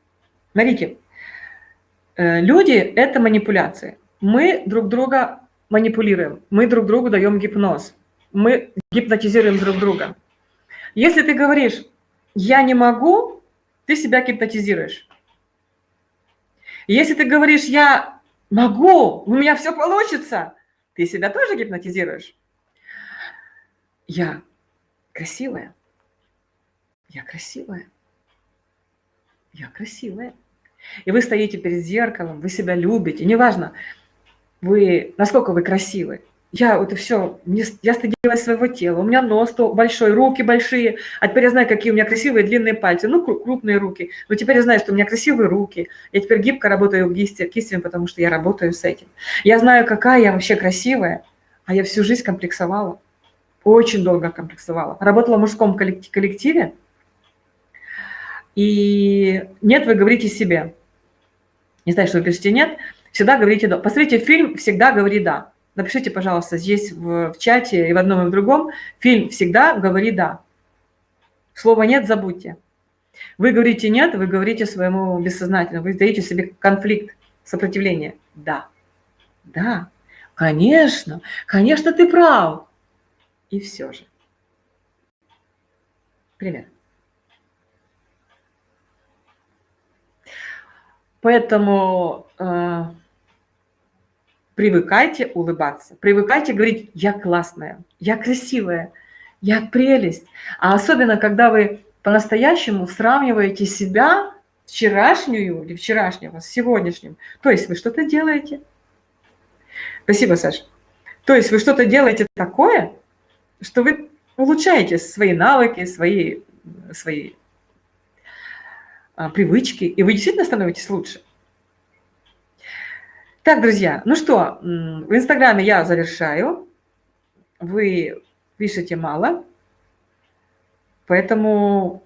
Смотрите, э, люди – это манипуляции. Мы друг друга манипулируем, мы друг другу даем гипноз, мы гипнотизируем друг друга. Если ты говоришь «я не могу», ты себя гипнотизируешь. Если ты говоришь, я могу, у меня все получится, ты себя тоже гипнотизируешь. Я красивая. Я красивая. Я красивая. И вы стоите перед зеркалом, вы себя любите. Неважно, вы, насколько вы красивы. Я вот и все, мне, я стыдилась своего тела, у меня нос то большой, руки большие, а теперь я знаю, какие у меня красивые длинные пальцы, ну, крупные руки, но теперь я знаю, что у меня красивые руки, я теперь гибко работаю кистями, потому что я работаю с этим. Я знаю, какая я вообще красивая, а я всю жизнь комплексовала, очень долго комплексовала. Работала в мужском коллективе, и нет, вы говорите себе, не знаю, что вы пишете нет, всегда говорите «да». Посмотрите фильм «Всегда говори да». Напишите, пожалуйста, здесь в, в чате и в одном и в другом. Фильм «Всегда говори да». Слова «нет» забудьте. Вы говорите «нет», вы говорите своему бессознательному, вы даете себе конфликт, сопротивление. Да, да, конечно, конечно, ты прав. И все же. Пример. Поэтому э, Привыкайте улыбаться, привыкайте говорить «я классная», «я красивая», «я прелесть». А особенно, когда вы по-настоящему сравниваете себя, вчерашнюю или вчерашнего, с сегодняшним. То есть вы что-то делаете. Спасибо, Саша. То есть вы что-то делаете такое, что вы улучшаете свои навыки, свои, свои привычки, и вы действительно становитесь лучше. Так, друзья, ну что, в Инстаграме я завершаю. Вы пишете мало, поэтому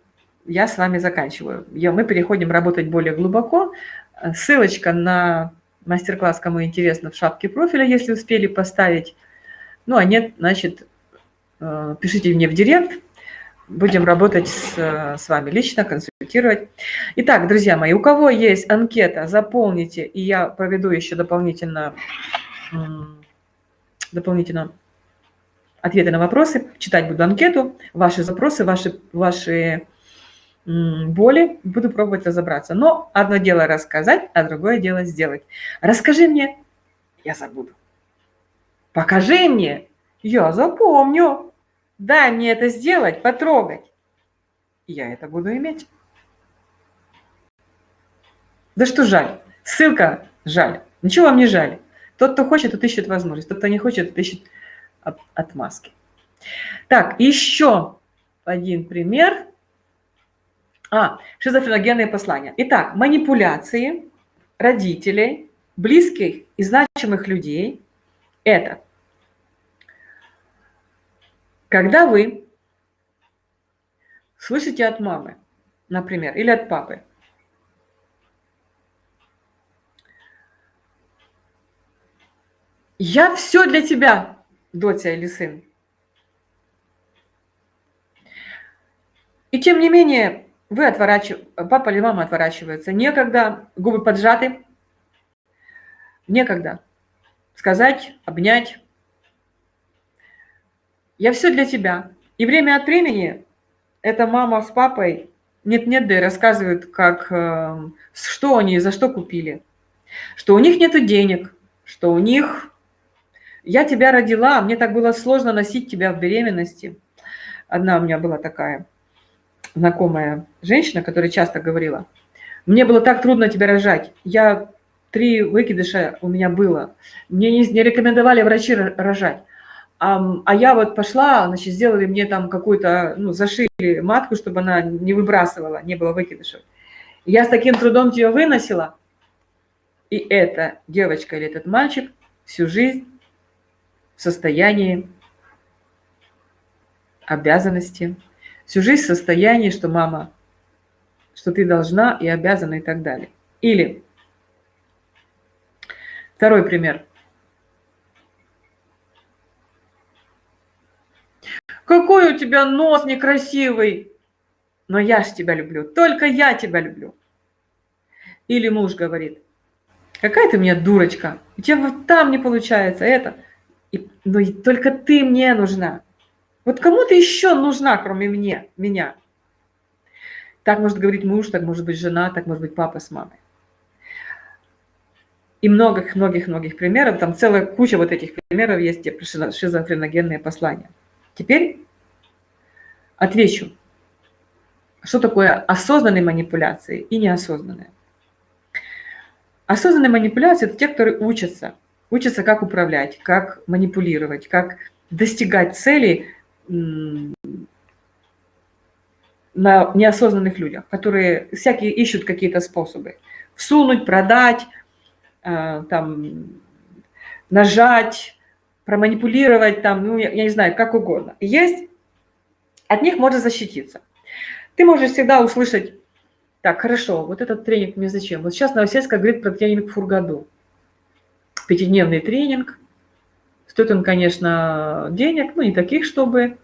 я с вами заканчиваю. Мы переходим работать более глубоко. Ссылочка на мастер-класс, кому интересно, в шапке профиля, если успели поставить. Ну, а нет, значит, э, пишите мне в директ, будем работать с, с вами лично, консультировать. Итак, друзья мои, у кого есть анкета, заполните, и я проведу еще дополнительно, дополнительно ответы на вопросы. Читать буду анкету, ваши запросы, ваши, ваши боли, буду пробовать разобраться. Но одно дело рассказать, а другое дело сделать. Расскажи мне, я забуду. Покажи мне, я запомню. Дай мне это сделать, потрогать. Я это буду иметь. Да что жаль? Ссылка жаль. Ничего вам не жаль. Тот, кто хочет, тот ищет возможность. Тот, кто не хочет, тот ищет от, отмазки. Так, еще один пример. А, шизофреногенные послания. Итак, манипуляции родителей, близких и значимых людей – это когда вы слышите от мамы, например, или от папы, я все для тебя, доча или сын. И тем не менее, вы отворачиваете, папа или мама отворачиваются. Некогда, губы поджаты, некогда сказать, обнять, я все для тебя. И время от времени эта мама с папой нет-нет, да и рассказывают, как, э, что они за что купили. Что у них нет денег, что у них... Я тебя родила, мне так было сложно носить тебя в беременности. Одна у меня была такая знакомая женщина, которая часто говорила, мне было так трудно тебя рожать. Я три выкидыша у меня было. Мне не, не рекомендовали врачи рожать. А, я вот пошла, значит, сделали мне там какую-то, ну, зашили матку, чтобы она не выбрасывала, не было выкидышев. Я с таким трудом тебя выносила, и эта девочка или этот мальчик всю жизнь в состоянии обязанности, всю жизнь в состоянии, что мама, что ты должна и обязана и так далее. Или второй пример – Какой у тебя нос некрасивый. Но я ж тебя люблю, только я тебя люблю. Или муж говорит, какая ты мне дурочка, у тебя вот там не получается это. И, но и только ты мне нужна. Вот кому ты еще нужна, кроме мне, меня? Так может говорить муж, так может быть жена, так может быть папа с мамой. И многих-многих-многих примеров, там целая куча вот этих примеров есть, где шизофреногенные послания. Теперь отвечу, что такое осознанные манипуляции и неосознанные. Осознанные манипуляции – это те, которые учатся, учатся, как управлять, как манипулировать, как достигать целей на неосознанных людях, которые всякие ищут какие-то способы. Всунуть, продать, э, там, нажать, проманипулировать, там, ну, я, я не знаю, как угодно. Есть, от них можно защититься. Ты можешь всегда услышать, так, хорошо, вот этот тренинг мне зачем? Вот сейчас Новосельская говорит про тренинг Фургаду. Пятидневный тренинг. Стоит он, конечно, денег, ну, не таких, чтобы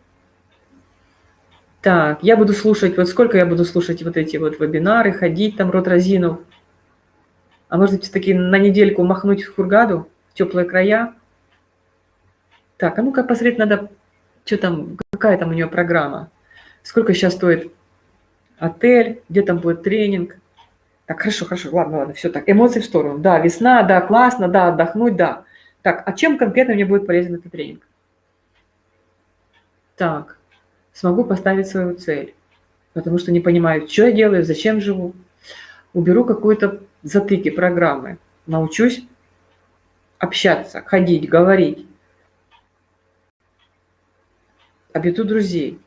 так, я буду слушать, вот сколько я буду слушать вот эти вот вебинары, ходить там, рот разинув. А может быть, таки на недельку махнуть в Хургаду, в теплые края? Так, а ну-ка посмотреть надо, что там, какая там у нее программа. Сколько сейчас стоит отель, где там будет тренинг. Так, хорошо, хорошо, ладно, ладно, все так, эмоции в сторону. Да, весна, да, классно, да, отдохнуть, да. Так, а чем конкретно мне будет полезен этот тренинг? Так, смогу поставить свою цель, потому что не понимаю, что я делаю, зачем живу. Уберу какую-то затыки программы, научусь общаться, ходить, говорить. Обрету друзей.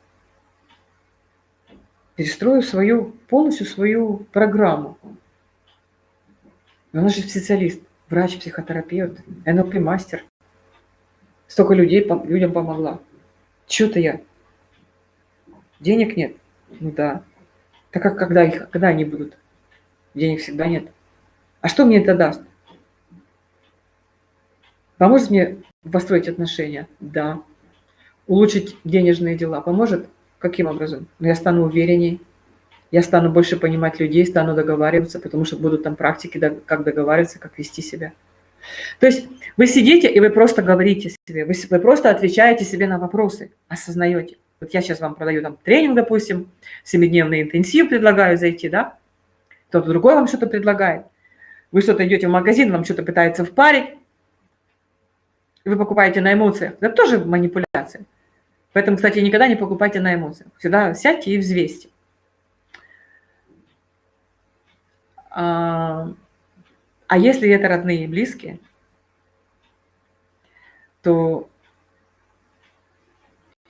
Перестрою свою, полностью свою программу. Она же специалист, врач, психотерапевт, НЛП-мастер. Столько людей людям помогла. Что-то я Денег нет? Ну да. Так как когда, когда они будут? Денег всегда нет. А что мне это даст? Поможет мне построить отношения? Да. Улучшить денежные дела поможет? Каким образом? Ну, я стану уверенней, я стану больше понимать людей, стану договариваться, потому что будут там практики, как договариваться, как вести себя. То есть вы сидите и вы просто говорите себе, вы, вы просто отвечаете себе на вопросы, осознаете. Вот я сейчас вам продаю там тренинг, допустим, семидневный интенсив предлагаю зайти, да? Кто-то другой вам что-то предлагает. Вы что-то идете в магазин, вам что-то пытается впарить, вы покупаете на эмоциях. Это тоже манипуляция. Поэтому, кстати, никогда не покупайте на эмоциях. Всегда сядьте и взвесьте. А, а если это родные и близкие, то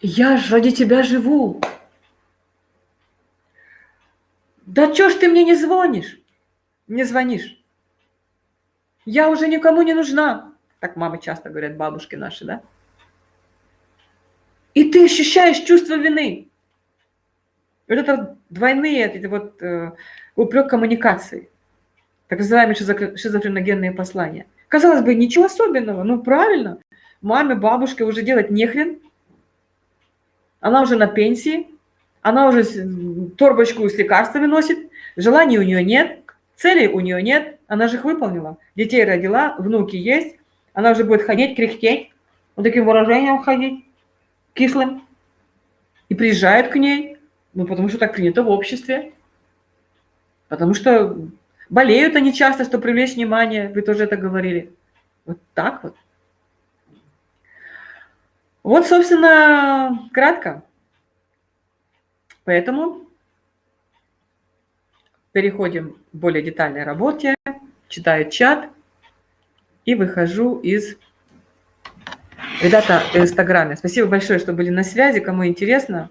я ж ради тебя живу. Да чё ж ты мне не звонишь? Не звонишь. Я уже никому не нужна. Так мамы часто говорят, бабушки наши, да? И ты ощущаешь чувство вины. Вот это двойные, это вот э, упрек коммуникации. Так называемые шизофреногенные послания. Казалось бы, ничего особенного, ну правильно. Маме, бабушке уже делать нехрен, она уже на пенсии, она уже торбочку с лекарствами носит, желаний у нее нет, целей у нее нет, она же их выполнила. Детей родила, внуки есть, она уже будет ходить, кряхтеть, вот таким выражением ходить, кислым. И приезжают к ней, ну, потому что так принято в обществе. Потому что болеют они часто, чтобы привлечь внимание, вы тоже это говорили. Вот так вот. Вот, собственно, кратко. Поэтому переходим к более детальной работе, читаю чат и выхожу из... Ребята в Инстаграме, спасибо большое, что были на связи, кому интересно.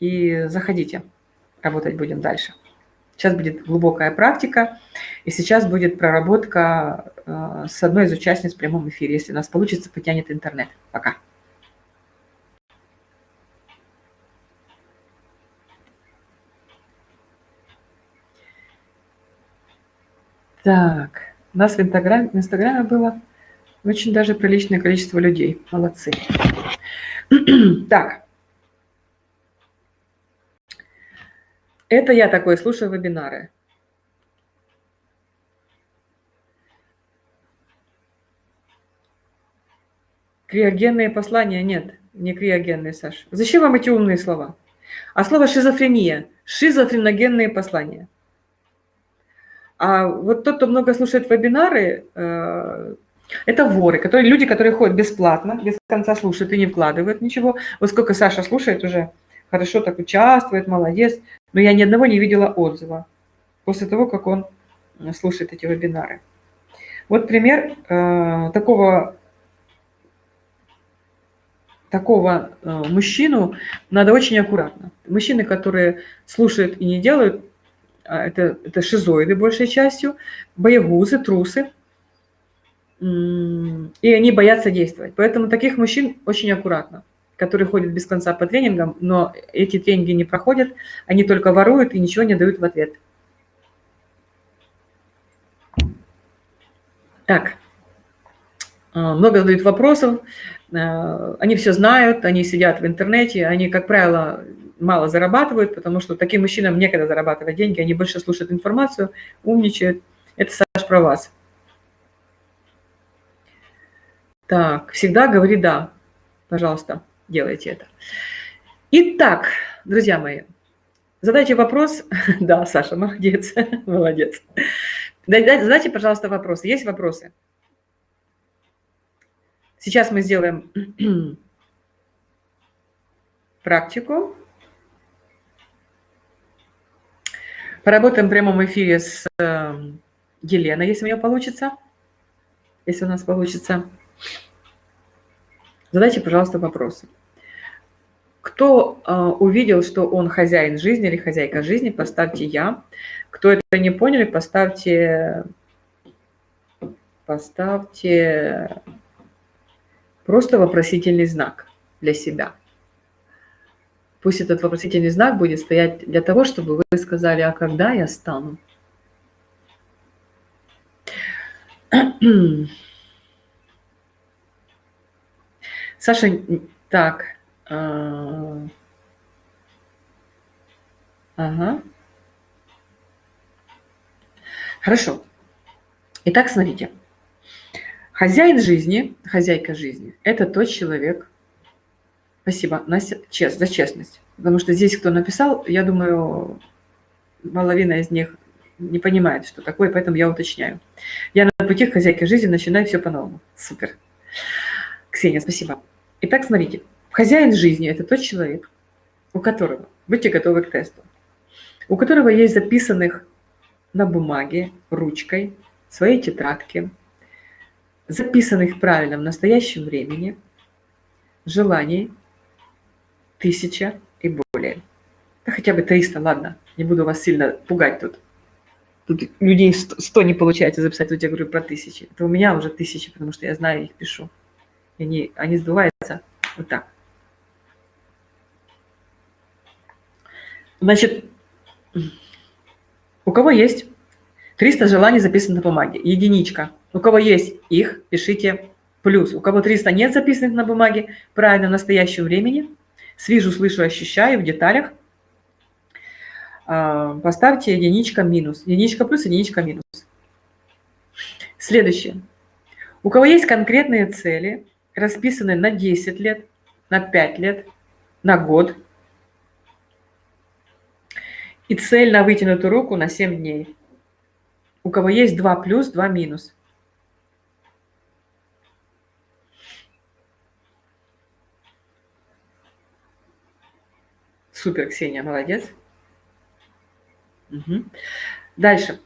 И заходите, работать будем дальше. Сейчас будет глубокая практика, и сейчас будет проработка э, с одной из участниц в прямом эфире. Если у нас получится, потянет интернет. Пока. Так, у нас в Инстаграме, в Инстаграме было очень даже приличное количество людей. Молодцы. Так, Это я такое слушаю вебинары. Криогенные послания нет, не криогенные, Саш. Зачем вам эти умные слова? А слово шизофрения, шизофреногенные послания. А вот тот, кто много слушает вебинары, э, это воры, которые, люди, которые ходят бесплатно, без конца слушают и не вкладывают ничего. Вот сколько Саша слушает уже, хорошо так участвует, молодец. Но я ни одного не видела отзыва после того, как он слушает эти вебинары. Вот пример э, такого, такого э, мужчину надо очень аккуратно. Мужчины, которые слушают и не делают, а это, это шизоиды большей частью, боегузы, трусы, и они боятся действовать. Поэтому таких мужчин очень аккуратно, которые ходят без конца по тренингам, но эти тренинги не проходят, они только воруют и ничего не дают в ответ. Так, а, много задают вопросов, а, они все знают, они сидят в интернете, они, как правило, мало зарабатывают, потому что таким мужчинам некогда зарабатывать деньги, они больше слушают информацию, умничают. Это, Саш, про вас. Так, всегда говори «да». Пожалуйста, делайте это. Итак, друзья мои, задайте вопрос. Да, Саша, молодец, молодец. Задайте, пожалуйста, вопросы. Есть вопросы? Сейчас мы сделаем практику. Поработаем в прямом эфире с эм, Еленой, если у нее получится. Если у нас получится. Задайте, пожалуйста, вопросы. Кто э, увидел, что он хозяин жизни или хозяйка жизни, поставьте «я». Кто это не поняли, поставьте, поставьте просто вопросительный знак для себя. Пусть этот вопросительный знак будет стоять для того, чтобы вы сказали, а когда я стану? Саша, так. А, ага. Хорошо. Итак, смотрите. Хозяин жизни, хозяйка жизни – это тот человек, спасибо, Настя, чест, за честность. Потому что здесь кто написал, я думаю, половина из них не понимает, что такое, поэтому я уточняю. Я на пути к хозяйке жизни начинаю все по-новому. Супер. Ксения, спасибо. Итак, смотрите. Хозяин жизни – это тот человек, у которого, будьте готовы к тесту, у которого есть записанных на бумаге, ручкой, своей тетрадке, записанных правильно в настоящем времени, желаний тысяча и более. Да хотя бы 300, ладно, не буду вас сильно пугать тут. Тут людей 100 не получается записать, тут я говорю про тысячи. Это у меня уже тысячи, потому что я знаю, их пишу. И они, они сбываются вот так. Значит, у кого есть 300 желаний записано на бумаге, единичка. У кого есть их, пишите плюс. У кого 300 нет записанных на бумаге, правильно, в настоящем времени, свижу, слышу, ощущаю в деталях, а, поставьте единичка минус. Единичка плюс, единичка минус. Следующее. У кого есть конкретные цели, расписанные на 10 лет, на 5 лет, на год, и цель на вытянутую руку на 7 дней. У кого есть 2 плюс, 2 минус. Супер, Ксения, молодец. Угу. Дальше.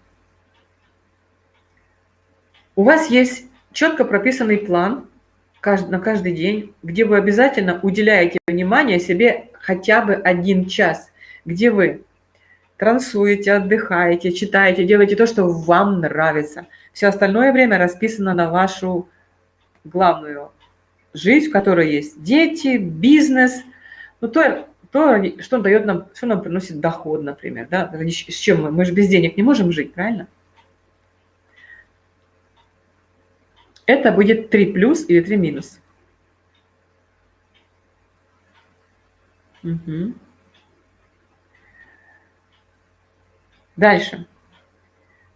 У вас есть четко прописанный план на каждый день, где вы обязательно уделяете внимание себе хотя бы один час, где вы трансуете, отдыхаете, читаете, делаете то, что вам нравится. Все остальное время расписано на вашу главную жизнь, в которой есть дети, бизнес, ну, то, то что дает нам, что нам приносит доход, например, да, с чем мы, мы же без денег не можем жить, правильно? Это будет 3 плюс или 3 минус. Угу. Дальше.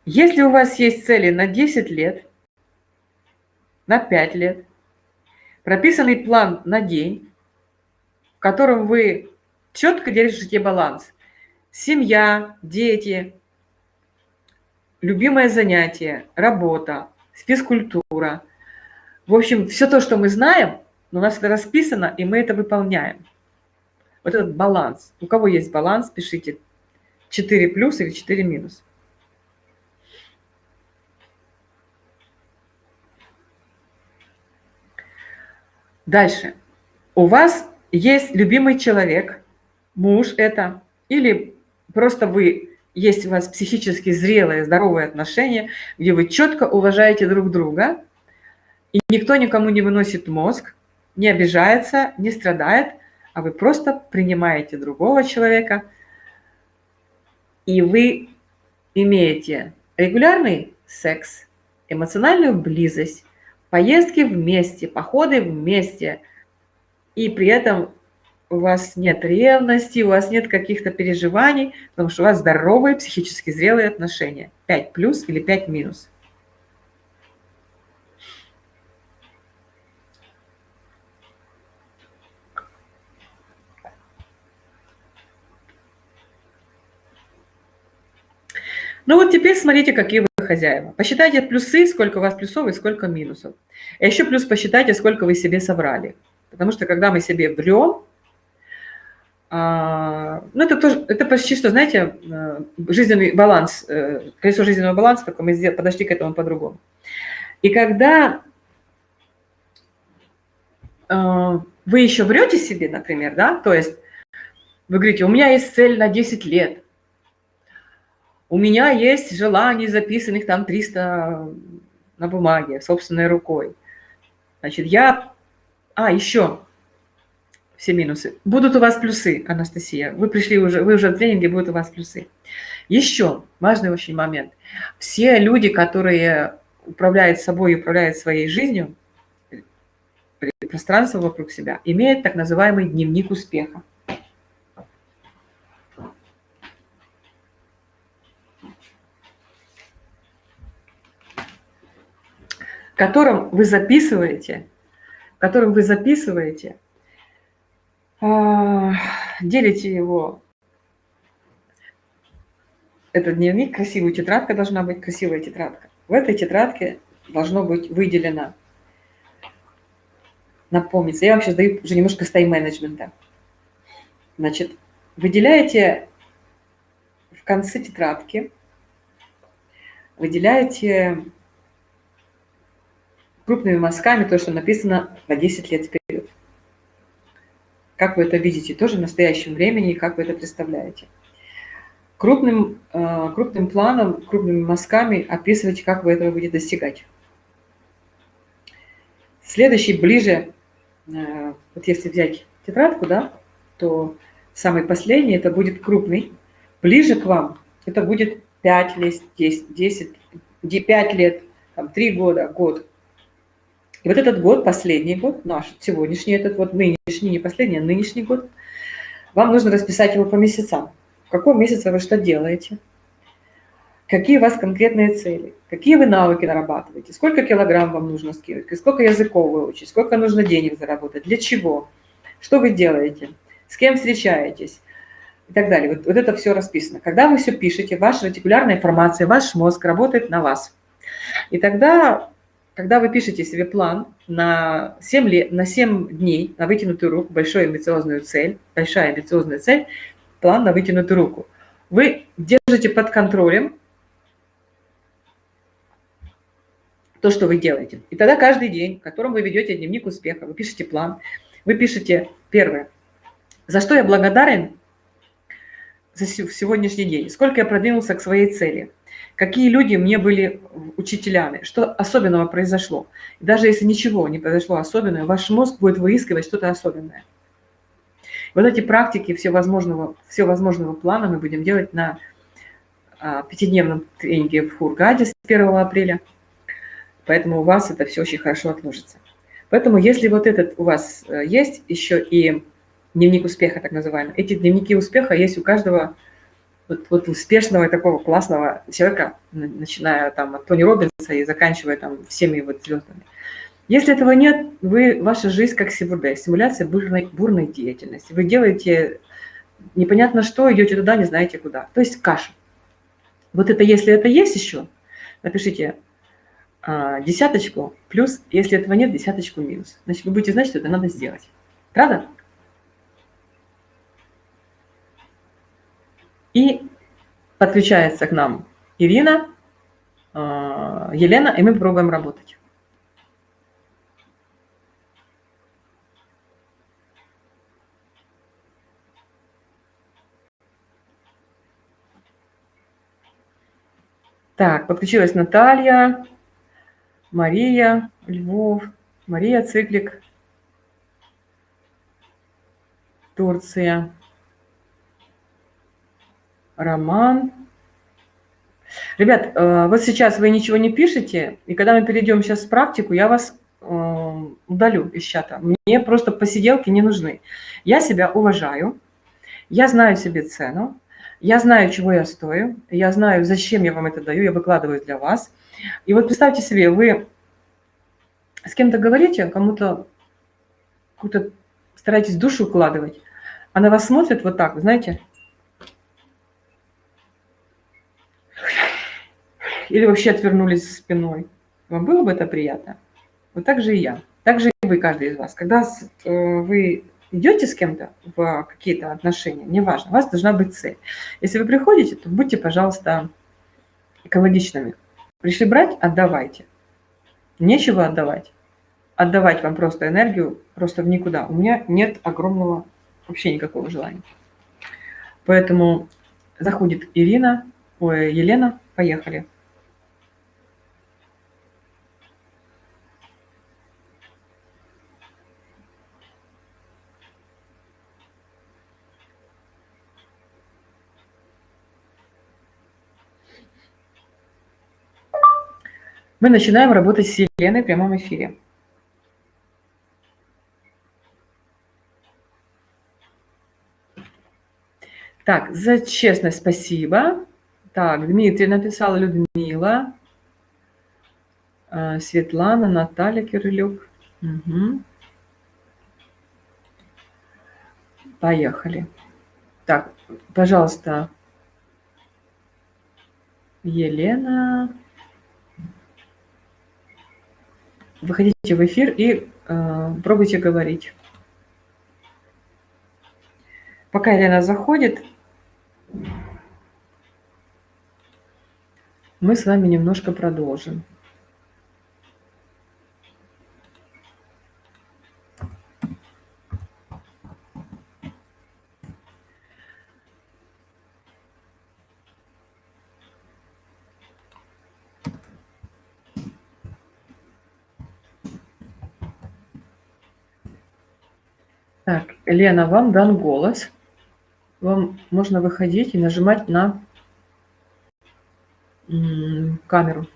Если у вас есть цели на 10 лет, на 5 лет, прописанный план на день, в котором вы четко держите баланс. Семья, дети, любимое занятие, работа, физкультура. В общем, все то, что мы знаем, у нас это расписано, и мы это выполняем. Вот этот баланс. У кого есть баланс, пишите 4 плюс или 4 минус. Дальше. У вас есть любимый человек, муж это, или просто вы, есть у вас психически зрелые, здоровые отношения, где вы четко уважаете друг друга, и никто никому не выносит мозг, не обижается, не страдает, а вы просто принимаете другого человека, и вы имеете регулярный секс, эмоциональную близость, поездки вместе, походы вместе, и при этом у вас нет ревности, у вас нет каких-то переживаний, потому что у вас здоровые, психически зрелые отношения. 5 плюс или 5 минус. Ну вот теперь смотрите, какие вы хозяева. Посчитайте плюсы, сколько у вас плюсов и сколько минусов. А еще плюс посчитайте, сколько вы себе собрали. Потому что когда мы себе врем, ну это тоже, это почти что, знаете, э, жизненный баланс, э, колесо жизненного баланса, только мы подошли к этому по-другому. И когда э, вы еще врете себе, например, да, то есть вы говорите, у меня есть цель на 10 лет, у меня есть желаний, записанных там 300 на бумаге, собственной рукой. Значит, я... А, еще все минусы. Будут у вас плюсы, Анастасия. Вы пришли уже, вы уже в тренинге, будут у вас плюсы. Еще важный очень момент. Все люди, которые управляют собой и управляют своей жизнью, пространство вокруг себя, имеют так называемый дневник успеха. котором вы записываете, которым вы записываете, делите его. Этот дневник, красивая тетрадка должна быть, красивая тетрадка. В этой тетрадке должно быть выделено, напомнится, я вам сейчас даю уже немножко с тайм-менеджмента. Значит, выделяете в конце тетрадки, выделяете крупными мазками то, что написано на 10 лет вперед. Как вы это видите тоже в настоящем времени как вы это представляете. Крупным, э, крупным планом, крупными мазками описывайте, как вы этого будете достигать. Следующий ближе, э, вот если взять тетрадку, да, то самый последний это будет крупный. Ближе к вам это будет 5 лет, 10, 10 5 лет, там, 3 года, год. И вот этот год, последний год, наш сегодняшний этот вот, нынешний, не последний, а нынешний год, вам нужно расписать его по месяцам. В каком месяце вы что делаете? Какие у вас конкретные цели? Какие вы навыки нарабатываете? Сколько килограмм вам нужно скинуть? Сколько языков выучить? Сколько нужно денег заработать? Для чего? Что вы делаете? С кем встречаетесь? И так далее. Вот, вот это все расписано. Когда вы все пишете, ваша ретикулярная информация, ваш мозг работает на вас. И тогда когда вы пишете себе план на 7, лет, на 7 дней, на вытянутую руку, большую амбициозную цель, большая амбициозная цель, план на вытянутую руку, вы держите под контролем то, что вы делаете. И тогда каждый день, в котором вы ведете дневник успеха, вы пишете план, вы пишете первое, за что я благодарен за сегодняшний день, сколько я продвинулся к своей цели – какие люди мне были учителями, что особенного произошло. Даже если ничего не произошло особенного, ваш мозг будет выискивать что-то особенное. Вот эти практики всевозможного, всевозможного плана мы будем делать на а, пятидневном тренинге в Хургаде с 1 апреля. Поэтому у вас это все очень хорошо отложится. Поэтому если вот этот у вас э, есть еще и дневник успеха, так называемый, эти дневники успеха есть у каждого вот, вот успешного такого классного человека, начиная там от Тони Робинса и заканчивая там всеми вот звездами. Если этого нет, вы, ваша жизнь как СИБРД, симуляция бурной, бурной деятельности. Вы делаете непонятно что, идете туда, не знаете куда. То есть каша. Вот это, если это есть еще, напишите а, десяточку плюс, если этого нет, десяточку минус. Значит, вы будете знать, что это надо сделать. Правда? И подключается к нам Ирина, а, Елена, и мы пробуем работать. Так, подключилась Наталья, Мария, Львов, Мария Циклик, Турция, Роман. Ребят, э, вот сейчас вы ничего не пишете, и когда мы перейдем сейчас в практику, я вас э, удалю из чата. Мне просто посиделки не нужны. Я себя уважаю, я знаю себе цену, я знаю, чего я стою, я знаю, зачем я вам это даю, я выкладываю для вас. И вот представьте себе, вы с кем-то говорите, кому-то какую-то стараетесь душу укладывать, а на вас смотрит вот так, знаете, или вообще отвернулись спиной. Вам было бы это приятно? Вот так же и я. Так же и вы, каждый из вас. Когда э, вы идете с кем-то в какие-то отношения, неважно, у вас должна быть цель. Если вы приходите, то будьте, пожалуйста, экологичными. Пришли брать – отдавайте. Нечего отдавать. Отдавать вам просто энергию просто в никуда. У меня нет огромного, вообще никакого желания. Поэтому заходит Ирина, ой, Елена, поехали. Мы начинаем работать с Еленой в прямом эфире. Так, за честность спасибо. Так, Дмитрий написал, Людмила, э, Светлана, Наталья Кирилюк. Угу. Поехали. Так, пожалуйста, Елена. Выходите в эфир и э, пробуйте говорить. Пока Елена заходит, мы с вами немножко продолжим. Так, Лена, вам дан голос. Вам можно выходить и нажимать на камеру.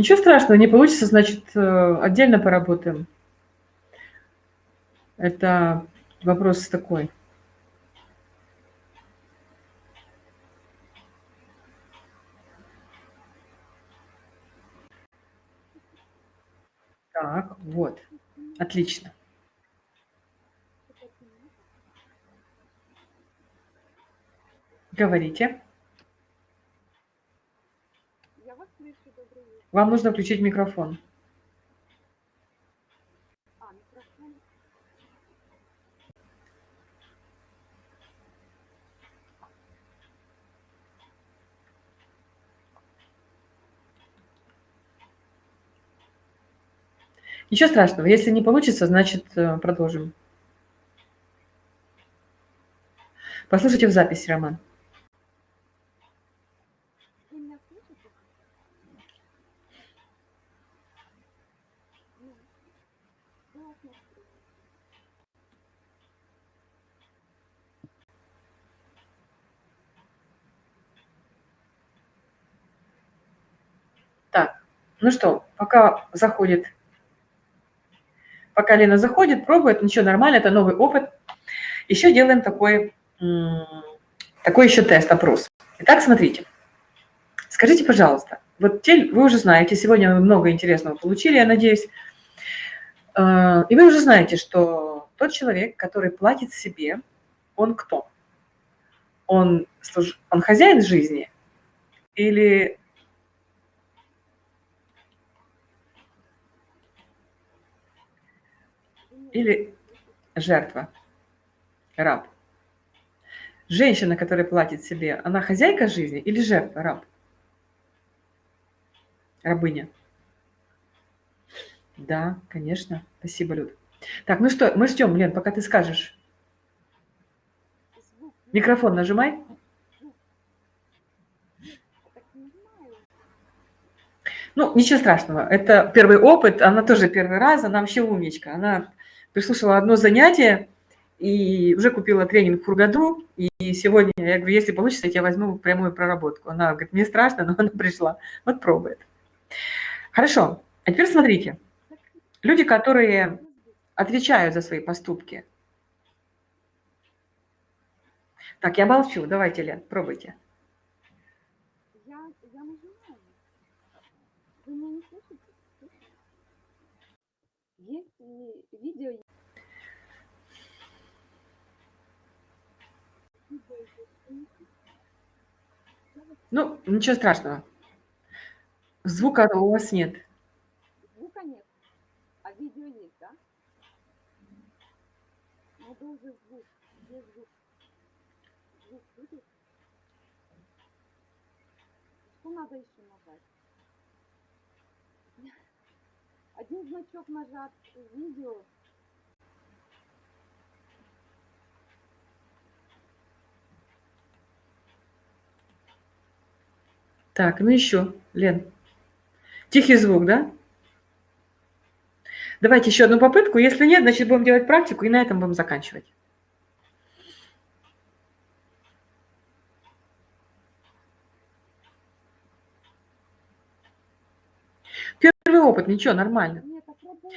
Ничего страшного, не получится, значит, э, отдельно поработаем. Это вопрос такой. Так, вот. Отлично. Говорите. Вам нужно включить микрофон. Ничего страшного. Если не получится, значит, э, продолжим. Послушайте в записи, Роман. Так, ну что, пока заходит Пока Лена заходит, пробует, ничего, нормально, это новый опыт. Еще делаем такой такой еще тест, опрос. Итак, смотрите. Скажите, пожалуйста, вот те, вы уже знаете, сегодня вы много интересного получили, я надеюсь, а, и вы уже знаете, что тот человек, который платит себе, он кто? Он, он хозяин жизни или или жертва, раб? Женщина, которая платит себе, она хозяйка жизни или жертва, раб? Рабыня. Да, конечно. Спасибо, Люд. Так, ну что, мы ждем, Лен, пока ты скажешь. Микрофон нажимай. Ну, ничего страшного. Это первый опыт, она тоже первый раз, она вообще умничка. Она прислушала одно занятие и уже купила тренинг в Хургаду. И сегодня я говорю, если получится, я возьму прямую проработку. Она говорит, мне страшно, но она пришла. Вот пробует. Хорошо. А теперь смотрите. Люди, которые отвечают за свои поступки. Так, я молчу. Давайте, Лен, пробуйте. Я, я нажимаю. Вы меня не слышите? Есть видео? Ну, ничего страшного. Звука у вас нет. Звука нет, а видео есть, да? Ну, должен звук. Где звук? Звук будет? Что надо еще нажать? Один значок нажат, видео. Так, ну еще, Лен. Тихий звук, да? Давайте еще одну попытку. Если нет, значит, будем делать практику, и на этом будем заканчивать. Первый опыт, ничего, нормально. Нет, отработало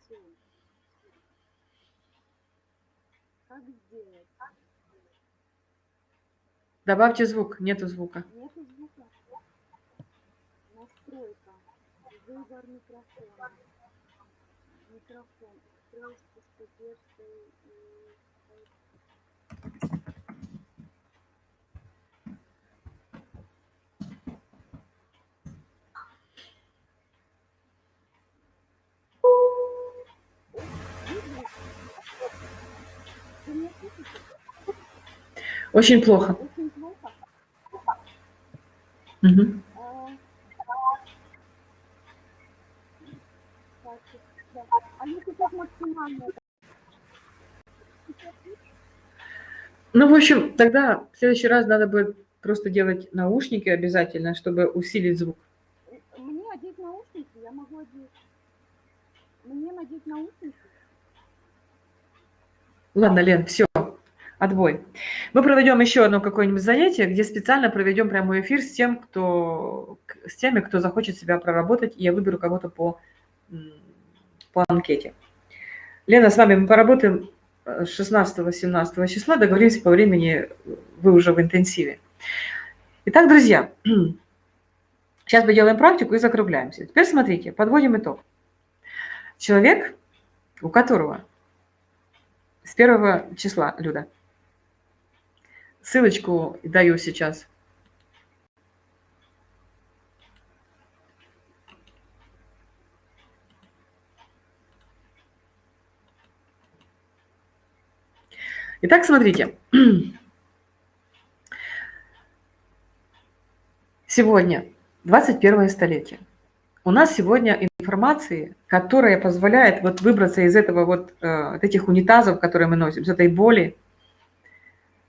все. Как сделать? Добавьте звук, нету звука. Нету звука. Настройка. Выбор микрофона микрофон, устройство с поддержкой и... Очень плохо. Очень плохо. Угу. Ну, в общем, тогда в следующий раз надо будет просто делать наушники обязательно, чтобы усилить звук. Мне одеть наушники, я могу одеть. Мне надеть наушники. Ладно, Лен, все, отбой. Мы проведем еще одно какое-нибудь занятие, где специально проведем прямой эфир с тем, кто, с теми, кто захочет себя проработать, и я выберу кого-то по, по анкете. Лена, с вами мы поработаем 16-17 числа, договоримся по времени, вы уже в интенсиве. Итак, друзья, сейчас мы делаем практику и закругляемся. Теперь смотрите, подводим итог. Человек, у которого с первого числа, Люда, ссылочку даю сейчас – Итак, смотрите. Сегодня 21 столетие. У нас сегодня информации, которая позволяет вот выбраться из этого вот э, этих унитазов, которые мы носим, из этой боли,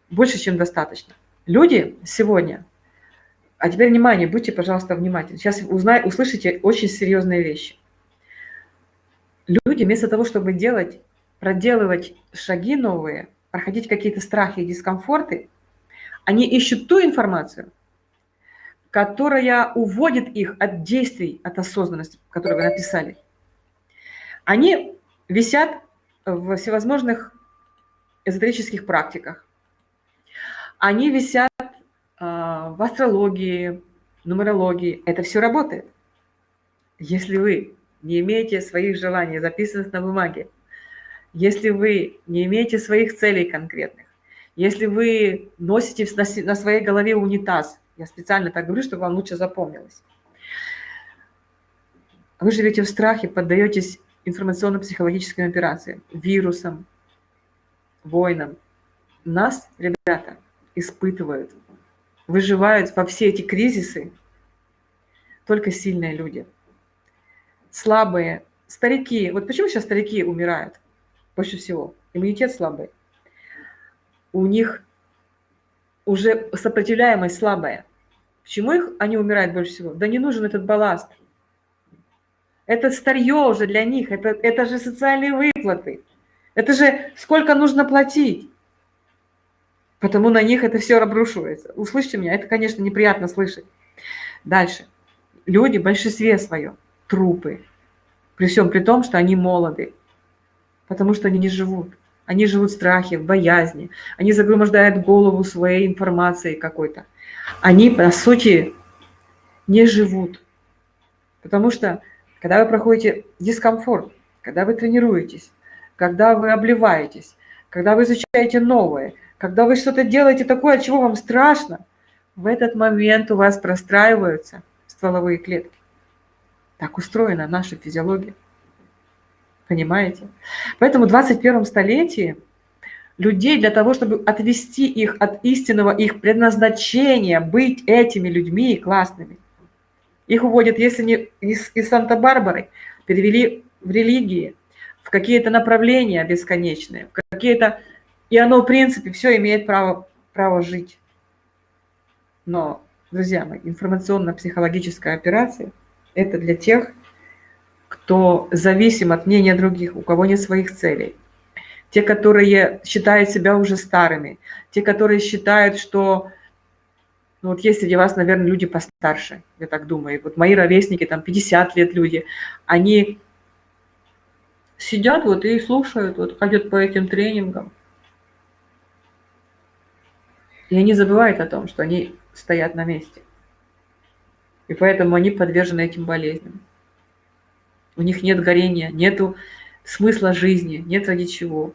больше, чем достаточно. Люди сегодня, а теперь внимание, будьте, пожалуйста, внимательны. Сейчас узнай, услышите очень серьезные вещи. Люди вместо того, чтобы делать, проделывать шаги новые, проходить какие-то страхи и дискомфорты, они ищут ту информацию, которая уводит их от действий, от осознанности, которую вы написали. Они висят в всевозможных эзотерических практиках. Они висят а, в астрологии, нумерологии. Это все работает. Если вы не имеете своих желаний, записанных на бумаге, если вы не имеете своих целей конкретных, если вы носите на своей голове унитаз, я специально так говорю, чтобы вам лучше запомнилось, вы живете в страхе, поддаетесь информационно-психологическим операциям, вирусам, войнам. Нас, ребята, испытывают, выживают во все эти кризисы только сильные люди. Слабые, старики. Вот почему сейчас старики умирают больше всего? Иммунитет слабый. У них уже сопротивляемость слабая. Почему их, они умирают больше всего? Да не нужен этот балласт. Это старье уже для них, это, это же социальные выплаты. Это же сколько нужно платить. Потому на них это все обрушивается. Услышьте меня, это, конечно, неприятно слышать. Дальше. Люди в большинстве своем трупы. При всем при том, что они молоды. Потому что они не живут. Они живут в страхе, в боязни. Они загромождают голову своей информацией какой-то. Они, по сути, не живут. Потому что, когда вы проходите дискомфорт, когда вы тренируетесь, когда вы обливаетесь, когда вы изучаете новое, когда вы что-то делаете такое, от чего вам страшно, в этот момент у вас простраиваются стволовые клетки. Так устроена наша физиология. Понимаете? Поэтому в 21 столетии людей для того, чтобы отвести их от истинного их предназначения, быть этими людьми классными, их уводят, если не из, из Санта-Барбары, перевели в религии, в какие-то направления бесконечные, в какие-то... И оно, в принципе, все имеет право, право жить. Но, друзья мои, информационно-психологическая операция – это для тех, кто зависим от мнения других, у кого нет своих целей. Те, которые считают себя уже старыми, те, которые считают, что ну вот есть среди вас, наверное, люди постарше, я так думаю. Вот мои ровесники, там 50 лет люди, они сидят вот и слушают, вот ходят по этим тренингам. И они забывают о том, что они стоят на месте. И поэтому они подвержены этим болезням. У них нет горения, нету смысла жизни, нет ради чего.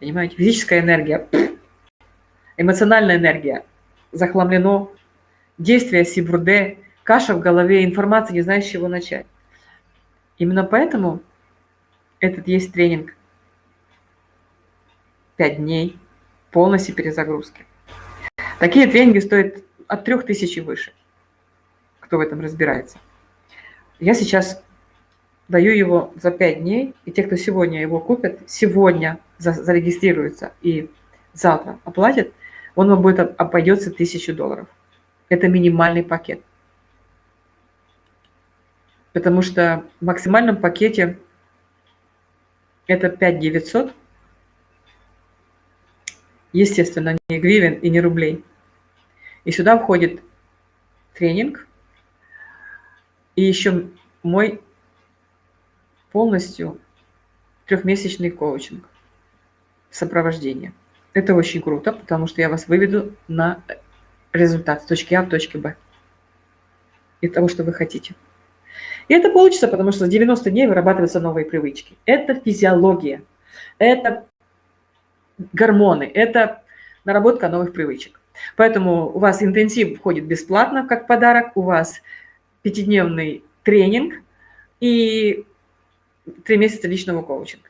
Понимаете, физическая энергия, эмоциональная энергия захламлено, действие сибурде, каша в голове, информация, не знаешь, с чего начать. Именно поэтому этот есть тренинг. Пять дней полностью перезагрузки. Такие тренинги стоят от 3000 и выше, кто в этом разбирается. Я сейчас даю его за 5 дней, и те, кто сегодня его купят, сегодня зарегистрируются и завтра оплатят, он вам будет обойдется 1000 долларов. Это минимальный пакет потому что в максимальном пакете это 5 900, естественно, не гривен и не рублей. И сюда входит тренинг и еще мой полностью трехмесячный коучинг, сопровождение. Это очень круто, потому что я вас выведу на результат с точки А в точке Б и того, что вы хотите. И это получится, потому что за 90 дней вырабатываются новые привычки. Это физиология, это гормоны, это наработка новых привычек. Поэтому у вас интенсив входит бесплатно, как подарок, у вас пятидневный тренинг и три месяца личного коучинга.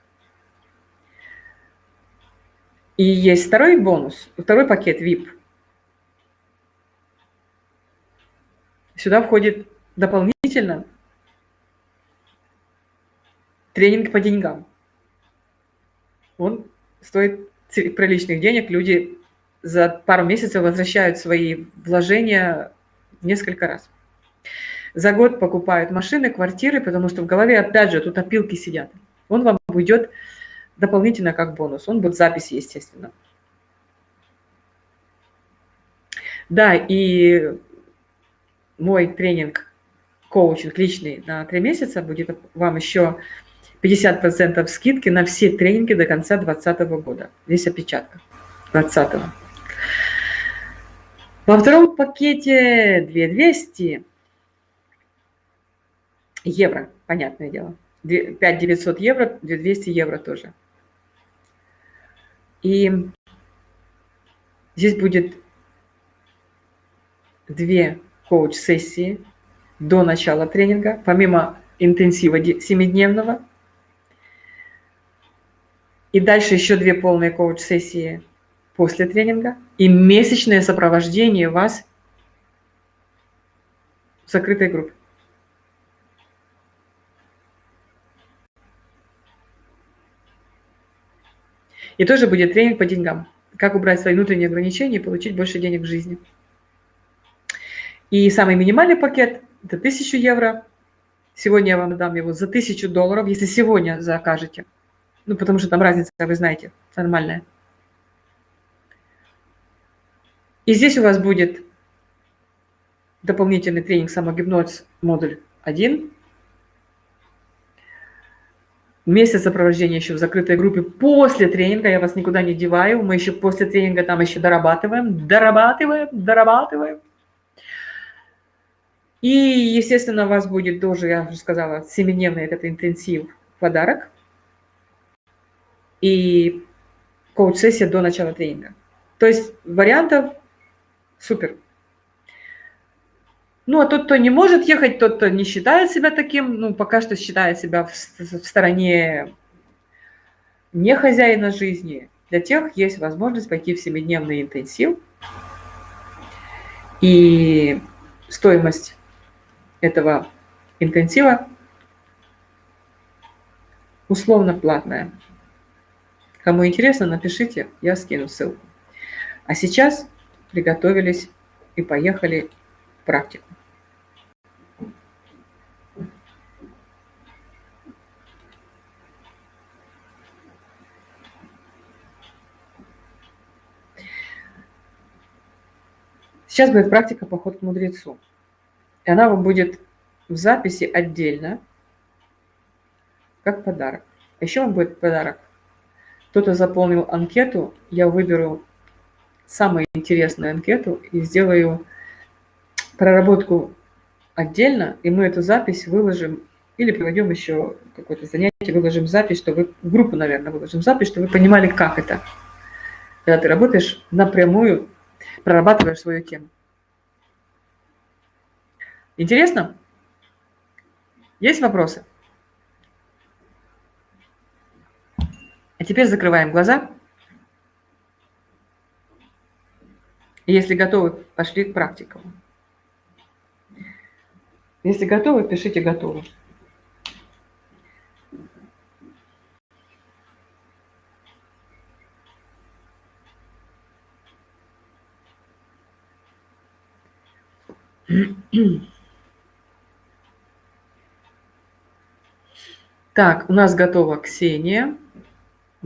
И есть второй бонус, второй пакет VIP. Сюда входит дополнительно тренинг по деньгам. Он стоит приличных денег, люди за пару месяцев возвращают свои вложения несколько раз. За год покупают машины, квартиры, потому что в голове, опять же, тут опилки сидят. Он вам уйдет дополнительно как бонус. Он будет в записи, естественно. Да, и мой тренинг, коучинг личный на три месяца будет вам еще 50% скидки на все тренинги до конца 2020 года. Здесь опечатка. 20 -го. Во втором пакете 2200 евро, понятное дело. 5 900 евро, 200 евро тоже. И здесь будет две коуч-сессии до начала тренинга, помимо интенсива 7-дневного. И дальше еще две полные коуч-сессии после тренинга. И месячное сопровождение вас в закрытой группе. И тоже будет тренинг по деньгам. Как убрать свои внутренние ограничения и получить больше денег в жизни. И самый минимальный пакет – это 1000 евро. Сегодня я вам дам его за 1000 долларов, если сегодня закажете. Ну, потому что там разница, вы знаете, нормальная. И здесь у вас будет дополнительный тренинг самогипноз модуль 1. Месяц сопровождения еще в закрытой группе после тренинга. Я вас никуда не деваю. Мы еще после тренинга там еще дорабатываем, дорабатываем, дорабатываем. И, естественно, у вас будет тоже, я уже сказала, семидневный этот интенсив подарок. И коуч-сессия до начала тренинга. То есть вариантов супер. Ну, а тот, кто не может ехать, тот, кто не считает себя таким, ну, пока что считает себя в, в стороне не хозяина жизни, для тех есть возможность пойти в семидневный интенсив. И стоимость этого интенсива условно платная. Кому интересно, напишите, я скину ссылку. А сейчас приготовились и поехали в практику. Сейчас будет практика «Поход к мудрецу». И она вам будет в записи отдельно, как подарок. А еще вам будет подарок. Кто-то заполнил анкету, я выберу самую интересную анкету и сделаю проработку отдельно, и мы эту запись выложим, или проведем еще какое-то занятие, выложим запись, чтобы в группу, наверное, выложим запись, чтобы вы понимали, как это. Когда ты работаешь напрямую, прорабатываешь свою тему. Интересно? Есть вопросы? А теперь закрываем глаза. Если готовы, пошли к практикам. Если готовы, пишите «готовы». Так, у нас готова Ксения,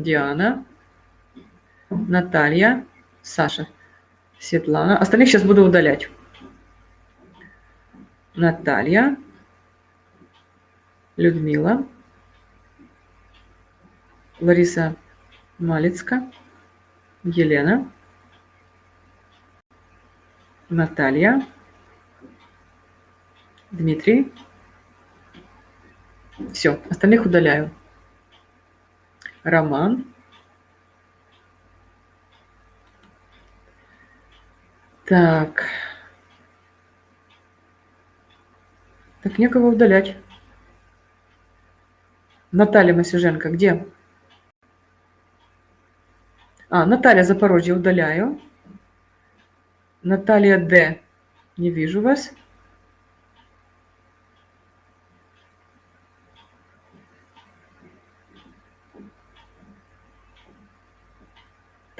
Диана, Наталья, Саша, Светлана. Остальных сейчас буду удалять. Наталья, Людмила, Лариса Малицка, Елена, Наталья, Дмитрий, все, остальных удаляю. Роман. Так. Так, некого удалять. Наталья Масюженко, где? А, Наталья Запорожье удаляю. Наталья Д. Не вижу вас.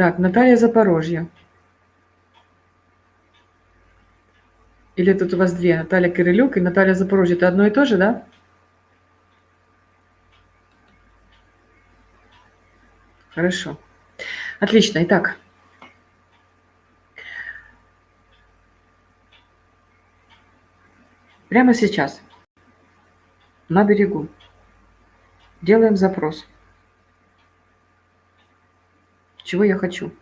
Так, Наталья Запорожье. Или тут у вас две, Наталья Кирилюк и Наталья Запорожье. Это одно и то же, да? Хорошо. Отлично. Итак. Прямо сейчас на берегу делаем запрос чего я хочу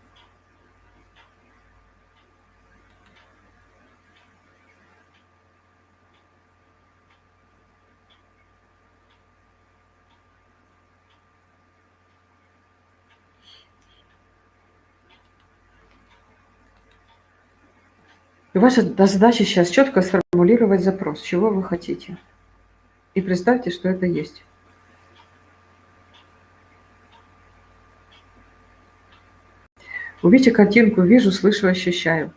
И ваша задача сейчас четко сформулировать запрос, чего вы хотите. И представьте, что это есть. Увидите картинку, вижу, слышу, ощущаю.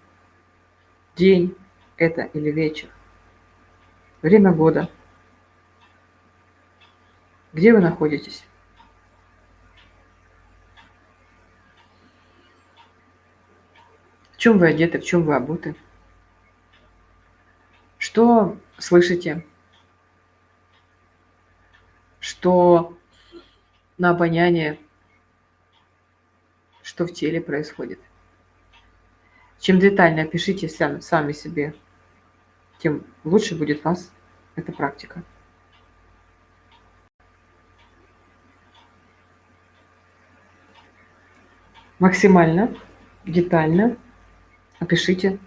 День это или вечер. Время года. Где вы находитесь? В чем вы одеты, в чем вы обуты? Что слышите? Что на обоняние что в теле происходит. Чем детально опишите сами, сами себе, тем лучше будет вас эта практика. Максимально детально опишите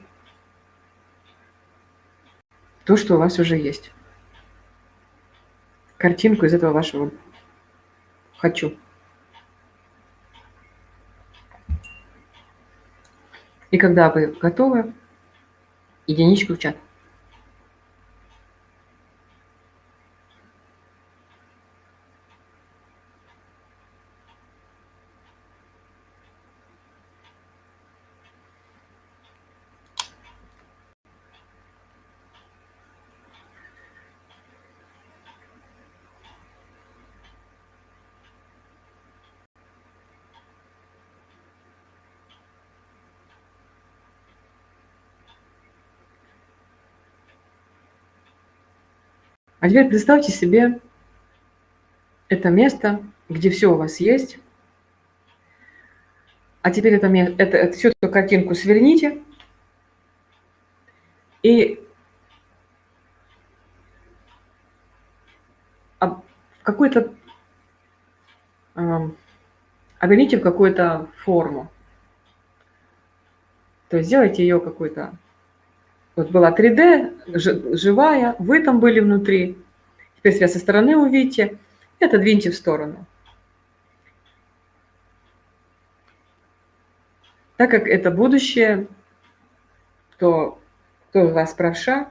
то, что у вас уже есть. Картинку из этого вашего «хочу». И когда вы готовы, единичку в чат. А теперь представьте себе это место, где все у вас есть. А теперь это, это, это, всю эту картинку сверните и в какую-то э, в какую-то форму. То есть сделайте ее какой-то вот была 3D, живая, вы там были внутри. Теперь себя со стороны увидите и отодвиньте в сторону. Так как это будущее, то кто из вас правша,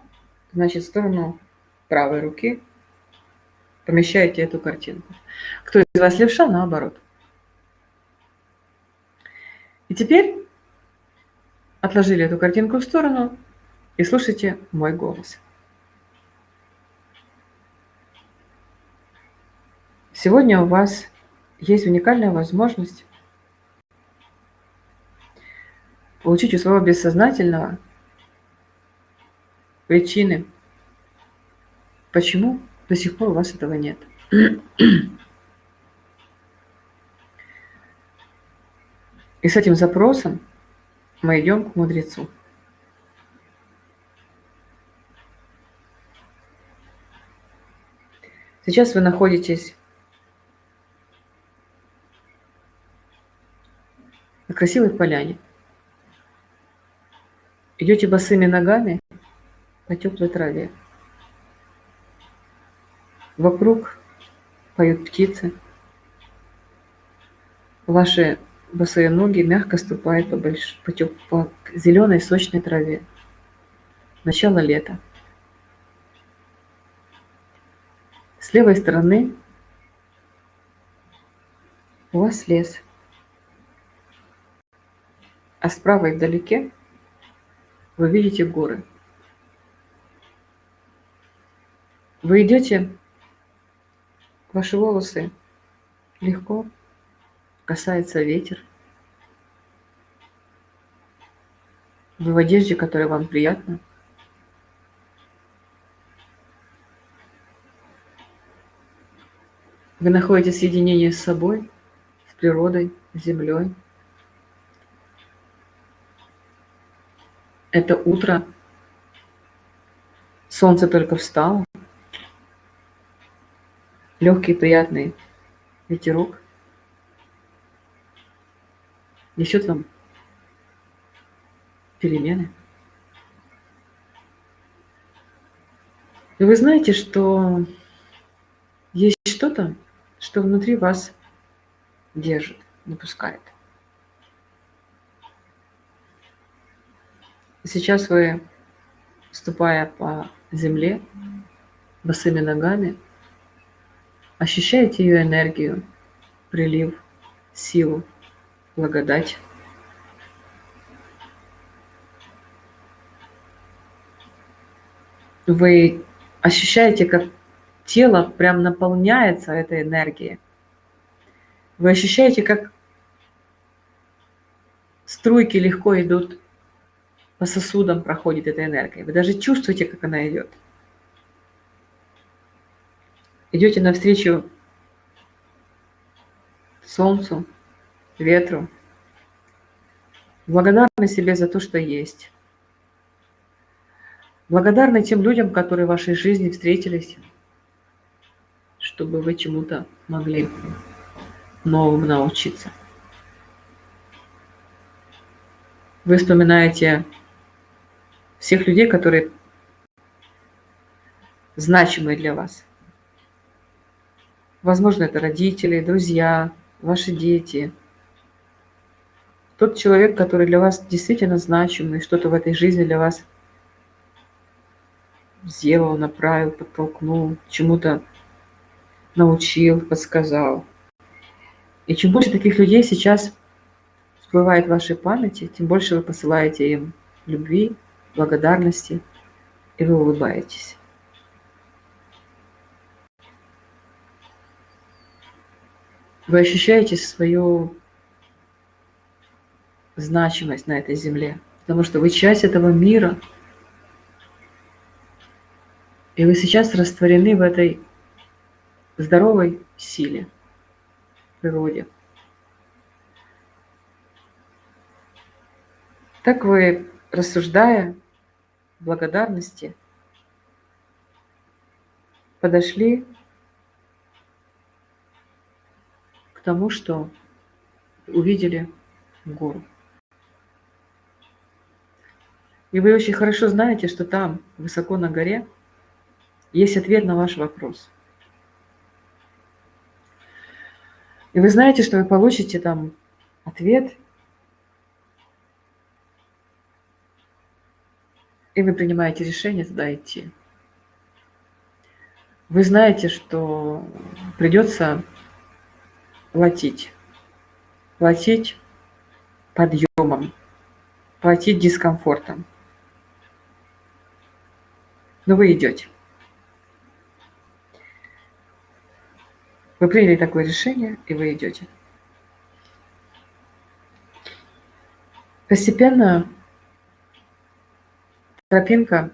значит, в сторону правой руки помещаете эту картинку. Кто из вас левша, наоборот. И теперь отложили эту картинку в сторону, и слушайте мой голос. Сегодня у вас есть уникальная возможность получить у своего бессознательного причины, почему до сих пор у вас этого нет. И с этим запросом мы идем к мудрецу. Сейчас вы находитесь на красивой поляне. Идете босыми ногами по теплой траве. Вокруг поют птицы. Ваши босые ноги мягко ступают по, больш... по, теп... по зеленой сочной траве. Начало лета. С левой стороны у вас лес, а справа и вдалеке вы видите горы. Вы идете, ваши волосы легко касается ветер. Вы в одежде, которая вам приятна. Вы находите соединение с собой, с природой, с землей. Это утро. Солнце только встало. Легкий приятный ветерок несет вам перемены. И вы знаете, что есть что-то, что внутри вас держит, не пускает. Сейчас вы ступая по земле босыми ногами, ощущаете ее энергию, прилив, силу, благодать. Вы ощущаете, как тело прям наполняется этой энергией. Вы ощущаете, как струйки легко идут по сосудам, проходит эта энергия. Вы даже чувствуете, как она идет. Идете навстречу солнцу, ветру. Благодарны себе за то, что есть. Благодарны тем людям, которые в вашей жизни встретились, чтобы вы чему-то могли новому научиться. Вы вспоминаете всех людей, которые значимы для вас. Возможно, это родители, друзья, ваши дети. Тот человек, который для вас действительно значимый, что-то в этой жизни для вас сделал, направил, подтолкнул, чему-то научил, подсказал. И чем больше таких людей сейчас всплывает в вашей памяти, тем больше вы посылаете им любви, благодарности, и вы улыбаетесь. Вы ощущаете свою значимость на этой земле, потому что вы часть этого мира, и вы сейчас растворены в этой здоровой силе, природе. Так вы, рассуждая благодарности, подошли к тому, что увидели гору. И вы очень хорошо знаете, что там, высоко на горе, есть ответ на ваш вопрос. И вы знаете, что вы получите там ответ, и вы принимаете решение туда идти. Вы знаете, что придется платить. Платить подъемом, платить дискомфортом. Но вы идете. Вы приняли такое решение, и вы идете. Постепенно тропинка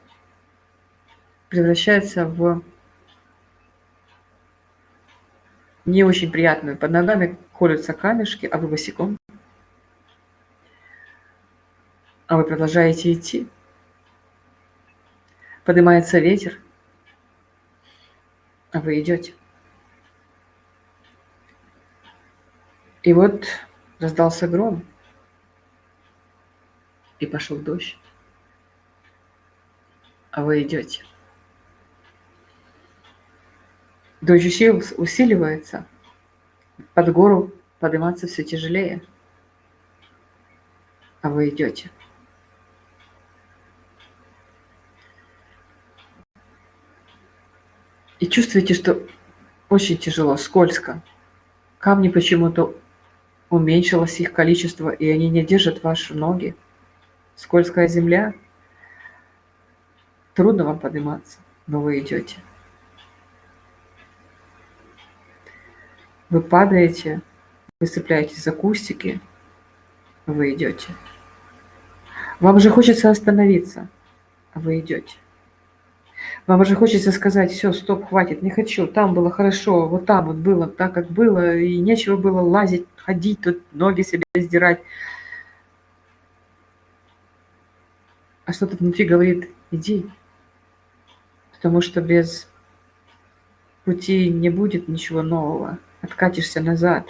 превращается в не очень приятную. Под ногами колются камешки, а вы босиком. А вы продолжаете идти. Поднимается ветер, а вы идете. И вот раздался гром, и пошел дождь, а вы идете. Дождь усиливается, под гору подниматься все тяжелее, а вы идете. И чувствуете, что очень тяжело, скользко. Камни почему-то уменьшилось их количество, и они не держат ваши ноги. Скользкая земля. Трудно вам подниматься, но вы идете. Вы падаете, вы цепляетесь за кустики, вы идете. Вам же хочется остановиться, а вы идете. Вам уже хочется сказать, все, стоп, хватит, не хочу, там было хорошо, вот там вот было так, как было, и нечего было лазить, ходить, тут ноги себе сдирать. А что-то внутри говорит, иди, потому что без пути не будет ничего нового, откатишься назад.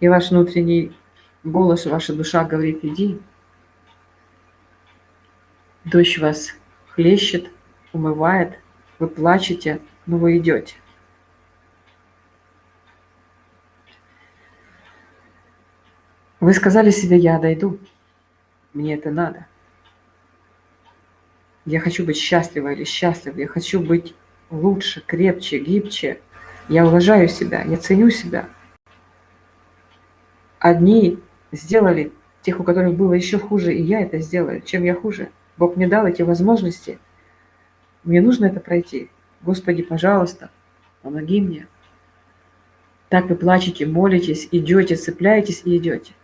И ваш внутренний голос, ваша душа говорит, иди. Дождь вас хлещет, умывает, вы плачете, но вы идете. Вы сказали себе, я дойду, мне это надо. Я хочу быть счастлива или счастлив. Я хочу быть лучше, крепче, гибче. Я уважаю себя, я ценю себя. Одни сделали тех, у которых было еще хуже, и я это сделаю. Чем я хуже? Бог мне дал эти возможности. Мне нужно это пройти. Господи, пожалуйста, помоги мне. Так вы плачете, молитесь, идете, цепляетесь и идете.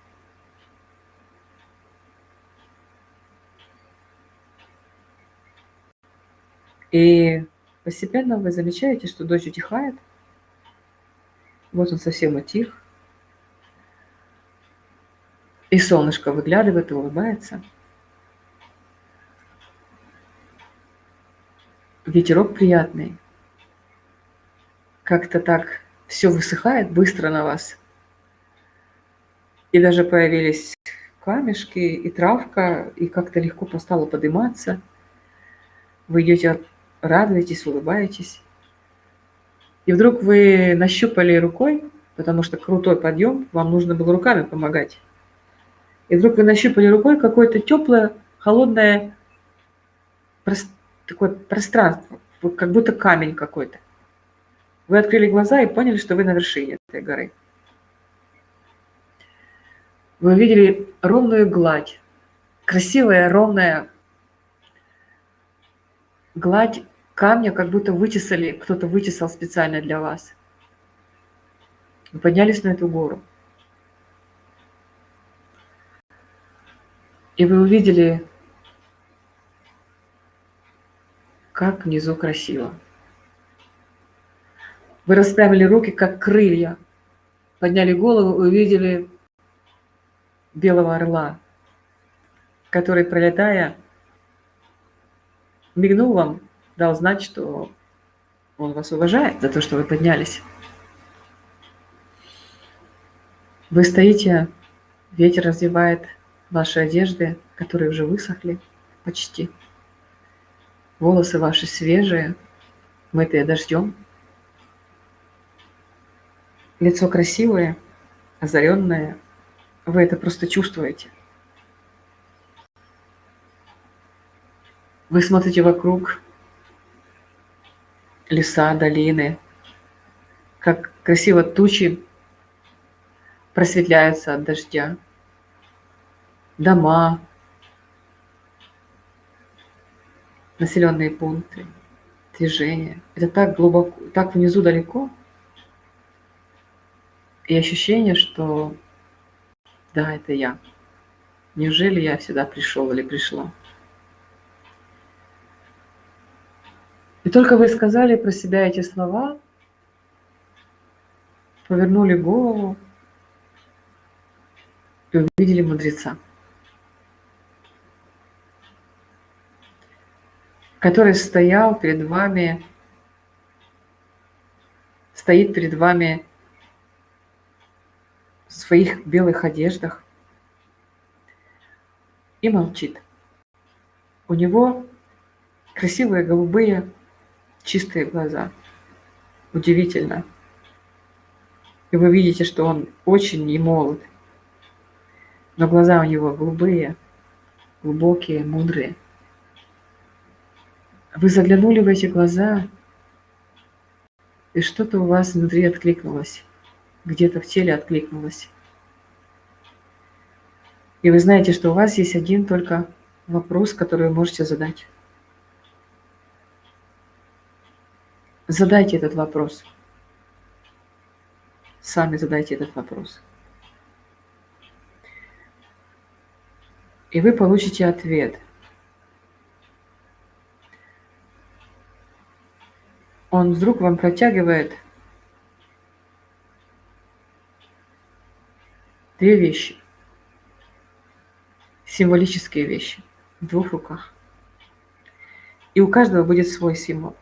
И постепенно вы замечаете, что дождь утихает. Вот он совсем утих. И солнышко выглядывает и улыбается. Ветерок приятный. Как-то так все высыхает быстро на вас. И даже появились камешки и травка, и как-то легко постало подниматься. Вы идете, радуетесь, улыбаетесь. И вдруг вы нащупали рукой, потому что крутой подъем, вам нужно было руками помогать. И вдруг вы нащупали рукой какое-то теплое, холодное такое пространство, как будто камень какой-то. Вы открыли глаза и поняли, что вы на вершине этой горы. Вы увидели ровную гладь, красивая ровная гладь камня, как будто вычесали, кто-то вычесал специально для вас. Вы поднялись на эту гору. И вы увидели, как внизу красиво. Вы расправили руки, как крылья, подняли голову и увидели белого орла, который, пролетая, мигнул вам, дал знать, что он вас уважает за то, что вы поднялись. Вы стоите, ветер развивает ваши одежды, которые уже высохли почти. Волосы ваши свежие, мытые дождем. Лицо красивое, озаренное. Вы это просто чувствуете. Вы смотрите вокруг, леса, долины, как красиво тучи просветляются от дождя, дома, населенные пункты, движение. Это так глубоко, так внизу далеко. И ощущение, что да, это я. Неужели я сюда пришел или пришла? И только вы сказали про себя эти слова, повернули голову и увидели мудреца. Который стоял перед вами, стоит перед вами в своих белых одеждах и молчит. У него красивые голубые чистые глаза. Удивительно. И вы видите, что он очень не молод. Но глаза у него голубые, глубокие, мудрые. Вы заглянули в эти глаза, и что-то у вас внутри откликнулось, где-то в теле откликнулось. И вы знаете, что у вас есть один только вопрос, который вы можете задать. Задайте этот вопрос. Сами задайте этот вопрос. И вы получите ответ – он вдруг вам протягивает две вещи, символические вещи в двух руках. И у каждого будет свой символ.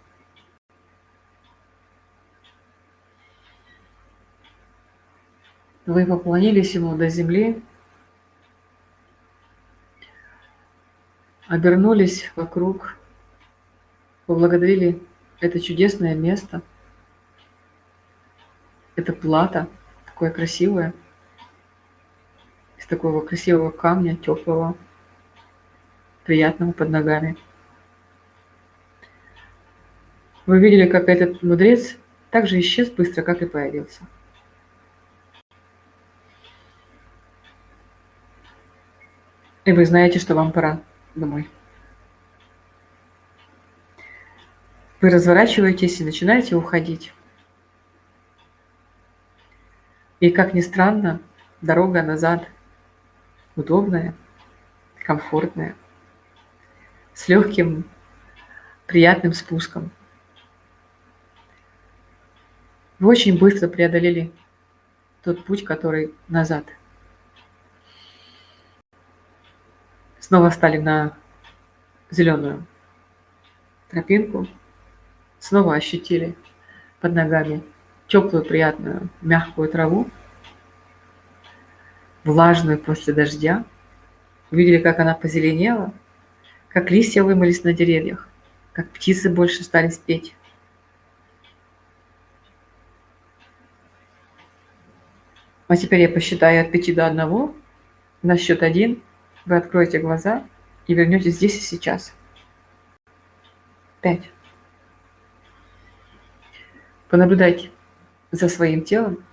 Вы поклонились ему до земли, обернулись вокруг, поблагодарили это чудесное место. Это плата, такое красивое, из такого красивого камня, теплого, приятного под ногами. Вы видели, как этот мудрец также исчез быстро, как и появился. И вы знаете, что вам пора домой. Вы разворачиваетесь и начинаете уходить. И, как ни странно, дорога назад удобная, комфортная, с легким, приятным спуском. Вы очень быстро преодолели тот путь, который назад. Снова стали на зеленую тропинку, снова ощутили под ногами теплую, приятную, мягкую траву, влажную после дождя. Увидели, как она позеленела, как листья вымылись на деревьях, как птицы больше стали спеть. А теперь я посчитаю от пяти до одного. На счет один вы откроете глаза и вернетесь здесь и сейчас. Пять. Понаблюдайте за своим телом.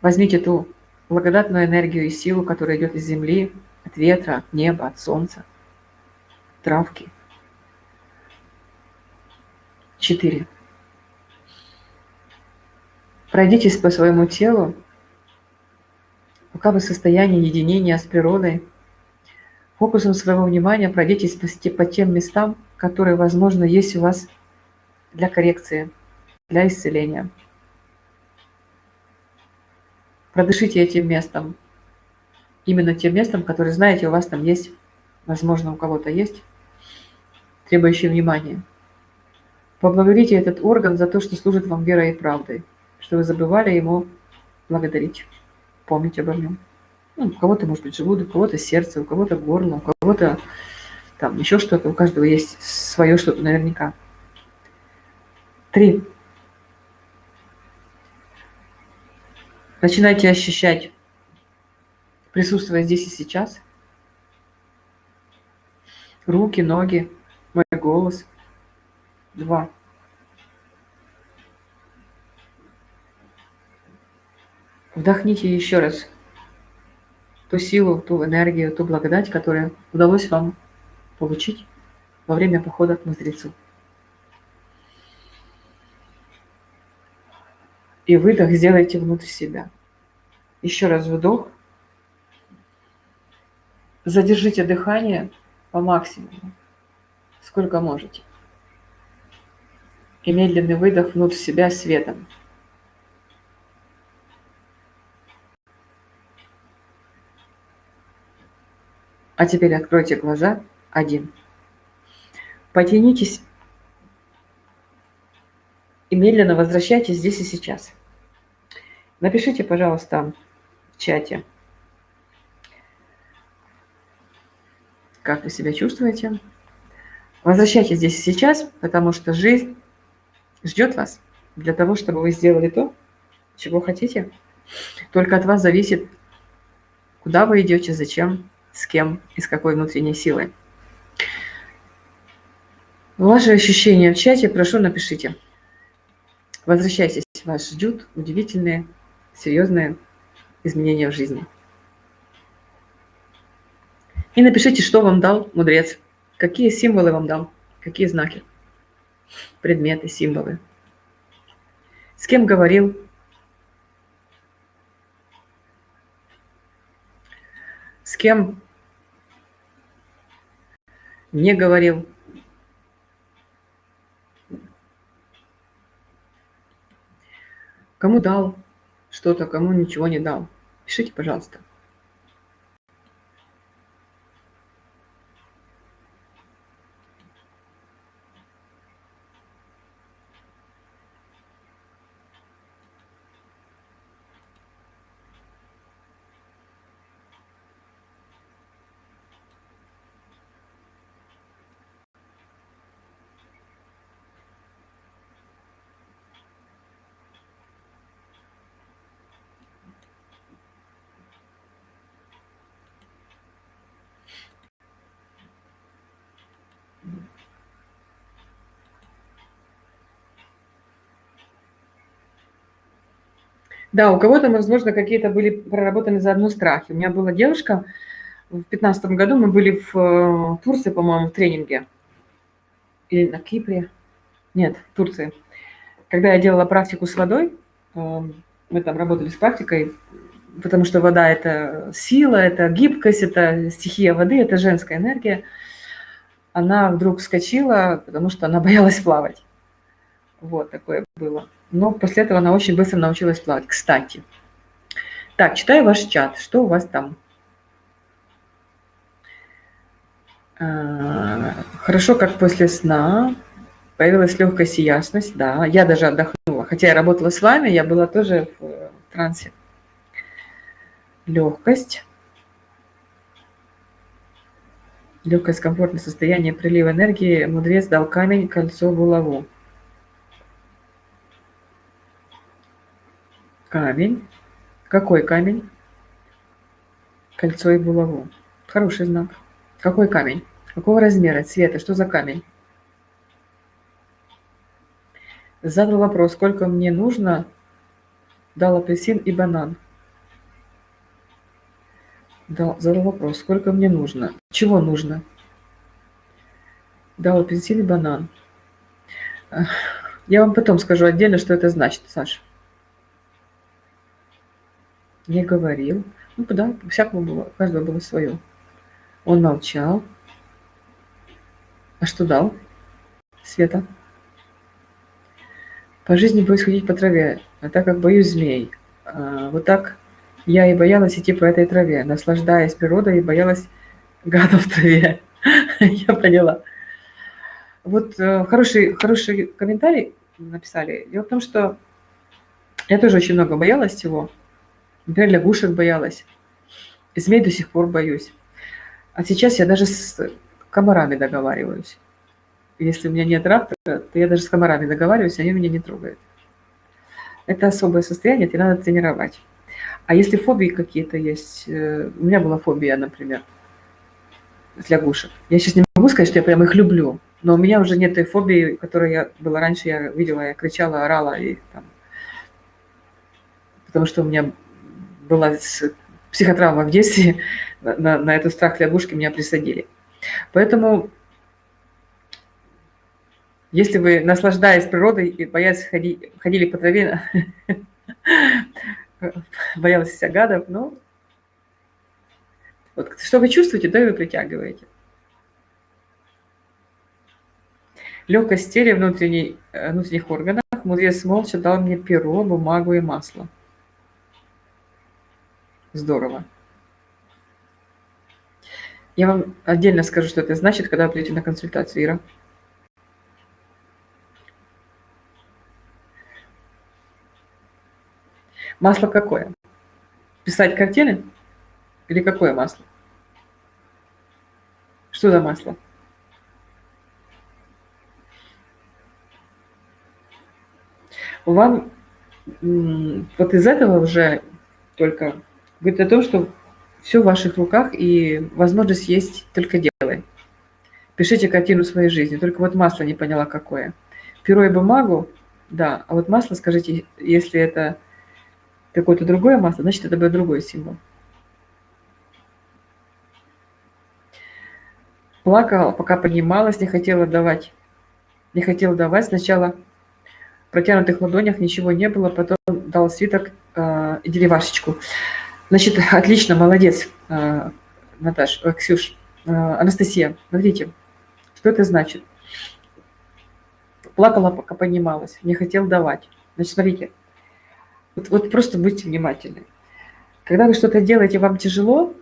Возьмите ту благодатную энергию и силу, которая идет из земли, от ветра, от неба, от солнца, травки. Четыре. Пройдитесь по своему телу, пока вы в состоянии единения с природой. Фокусом своего внимания пройдитесь по тем местам, которые, возможно, есть у вас для коррекции, для исцеления. Продышите этим местом, именно тем местом, которое знаете, у вас там есть, возможно, у кого-то есть, требующее внимания. Поблагодарите этот орган за то, что служит вам верой и правдой что вы забывали ему благодарить, помнить обо нем. Ну, у кого-то, может быть, желудок, у кого-то сердце, у кого-то горло, у кого-то там еще что-то, у каждого есть свое что-то наверняка. Три. Начинайте ощущать, присутствуя здесь и сейчас, руки, ноги, мой голос. Два. Вдохните еще раз ту силу, ту энергию, ту благодать, которая удалось вам получить во время похода к мудрецу. И выдох сделайте внутрь себя. Еще раз вдох. Задержите дыхание по максимуму, сколько можете. И медленный выдох внутрь себя светом. А теперь откройте глаза. Один. Потянитесь и медленно возвращайтесь здесь и сейчас. Напишите, пожалуйста, в чате, как вы себя чувствуете. Возвращайтесь здесь и сейчас, потому что жизнь ждет вас для того, чтобы вы сделали то, чего хотите. Только от вас зависит, куда вы идете, зачем с кем и с какой внутренней силой. Ваши ощущения в чате, прошу, напишите. Возвращайтесь, вас ждут удивительные, серьезные изменения в жизни. И напишите, что вам дал мудрец, какие символы вам дал, какие знаки, предметы, символы. С кем говорил, с кем не говорил. Кому дал что-то, кому ничего не дал. Пишите, пожалуйста. Да, у кого-то, возможно, какие-то были проработаны заодно страхи. У меня была девушка, в 2015 году мы были в э, Турции, по-моему, в тренинге. Или на Кипре. Нет, в Турции. Когда я делала практику с водой, э, мы там работали с практикой, потому что вода – это сила, это гибкость, это стихия воды, это женская энергия. Она вдруг вскочила, потому что она боялась плавать. Вот такое было. Но после этого она очень быстро научилась плавать. Кстати. Так, читаю ваш чат. Что у вас там? А, хорошо, как после сна. Появилась легкость и ясность. Да, я даже отдохнула. Хотя я работала с вами, я была тоже в трансе. Легкость. Легкость, комфортное состояние прилива энергии. Мудрец дал камень, кольцо, булаву. Камень. Какой камень? Кольцо и булаву. Хороший знак. Какой камень? Какого размера, цвета? Что за камень? Задал вопрос, сколько мне нужно, дал апельсин и банан. Дал, задал вопрос, сколько мне нужно. Чего нужно? Дал апельсин и банан. Я вам потом скажу отдельно, что это значит, Саша. Не говорил. Ну да, всякого было, у каждого было свое. Он молчал. А что дал? Света. По жизни боюсь ходить по траве, а так как боюсь змей. А, вот так я и боялась идти по этой траве, наслаждаясь природой и боялась гадов в траве. Я поняла. Вот э, хороший, хороший комментарий написали. Дело в том, что я тоже очень много боялась всего. Например, лягушек боялась. Змей до сих пор боюсь. А сейчас я даже с комарами договариваюсь. Если у меня нет раптора, то я даже с комарами договариваюсь, они меня не трогают. Это особое состояние, это надо тренировать. А если фобии какие-то есть, э, у меня была фобия, например, с лягушек. Я сейчас не могу сказать, что я прям их люблю, но у меня уже нет той фобии, которая я была раньше, я видела, я кричала, орала, и там, потому что у меня была психотравма в детстве, на, на этот страх лягушки меня присадили. Поэтому, если вы, наслаждаясь природой и боясь ходить, ходили по траве, боялась вся гадов, ну, вот что вы чувствуете, то и вы притягиваете. Легкость тела э, внутренних органах. Мудрец молча дал мне перо, бумагу и масло. Здорово. Я вам отдельно скажу, что это значит, когда вы придете на консультацию, Ира. Масло какое? Писать картины? Или какое масло? Что за масло? Вам вот из этого уже только говорит о том, что все в ваших руках, и возможность есть, только делай. Пишите картину своей жизни, только вот масло не поняла какое. Перо и бумагу, да, а вот масло, скажите, если это какое-то другое масло, значит, это будет другой символ. Плакала, пока поднималась, не хотела давать. Не хотела давать. Сначала в протянутых ладонях ничего не было, потом дал свиток э, и деревашечку. Значит, отлично, молодец, э, Наташ, э, Ксюш, э, Анастасия. Смотрите, что это значит. Плакала, пока поднималась, не хотел давать. Значит, смотрите, вот, вот просто будьте внимательны. Когда вы что-то делаете, вам тяжело,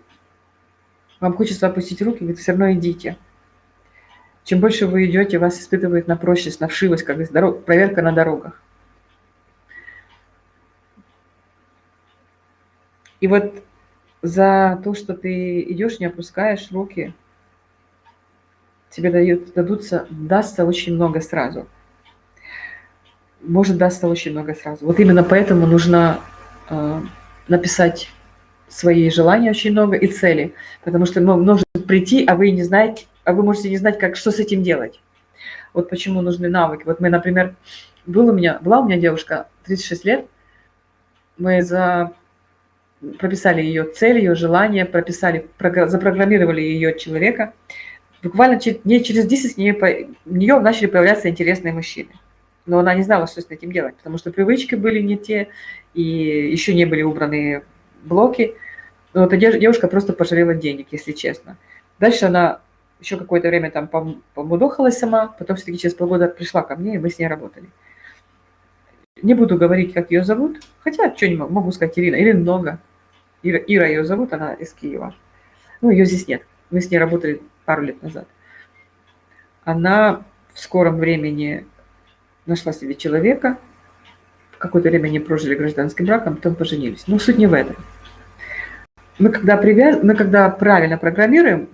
вам хочется опустить руки, вы все равно идите. Чем больше вы идете, вас испытывает на прочность, на вшивость, как дорог, проверка на дорогах. И вот за то, что ты идешь, не опускаешь руки, тебе дают, дадутся, дастся очень много сразу – может дастся очень много сразу. Вот именно поэтому нужно э, написать свои желания очень много и цели, потому что ну, нужно прийти, а вы не знаете, а вы можете не знать, как, что с этим делать. Вот почему нужны навыки. Вот мы, например, был у меня, была у меня девушка 36 лет, мы за... прописали ее цель, ее желание, прописали, запрограммировали ее человека. Буквально дней через 10 в нее начали появляться интересные мужчины. Но она не знала, что с этим делать, потому что привычки были не те, и еще не были убраны блоки. Но эта девушка просто пожалела денег, если честно. Дальше она еще какое-то время там помудохалась сама, потом все-таки через полгода пришла ко мне, и мы с ней работали. Не буду говорить, как ее зовут, хотя что не могу сказать Ирина, или много. Ира, Ира ее зовут, она из Киева. Ну, ее здесь нет. Мы с ней работали пару лет назад. Она в скором времени нашла себе человека, какое-то время они прожили гражданским браком, потом поженились. Но суть не в этом. Мы когда, привяз... мы когда правильно программируем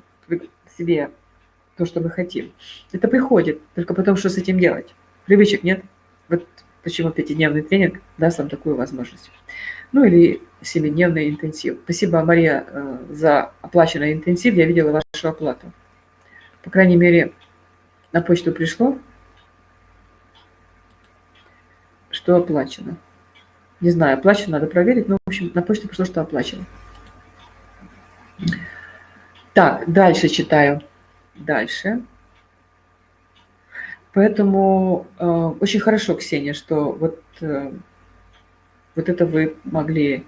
себе то, что мы хотим, это приходит. Только потом, что с этим делать? Привычек нет. Вот почему пятидневный тренинг даст вам такую возможность. Ну или семидневный интенсив. Спасибо, Мария, э, за оплаченный интенсив. Я видела вашу оплату. По крайней мере, на почту пришло, что оплачено. Не знаю, оплачено, надо проверить, но, в общем, на почту пришло, что оплачено. Так, дальше читаю. Дальше. Поэтому э, очень хорошо, Ксения, что вот, э, вот это вы могли,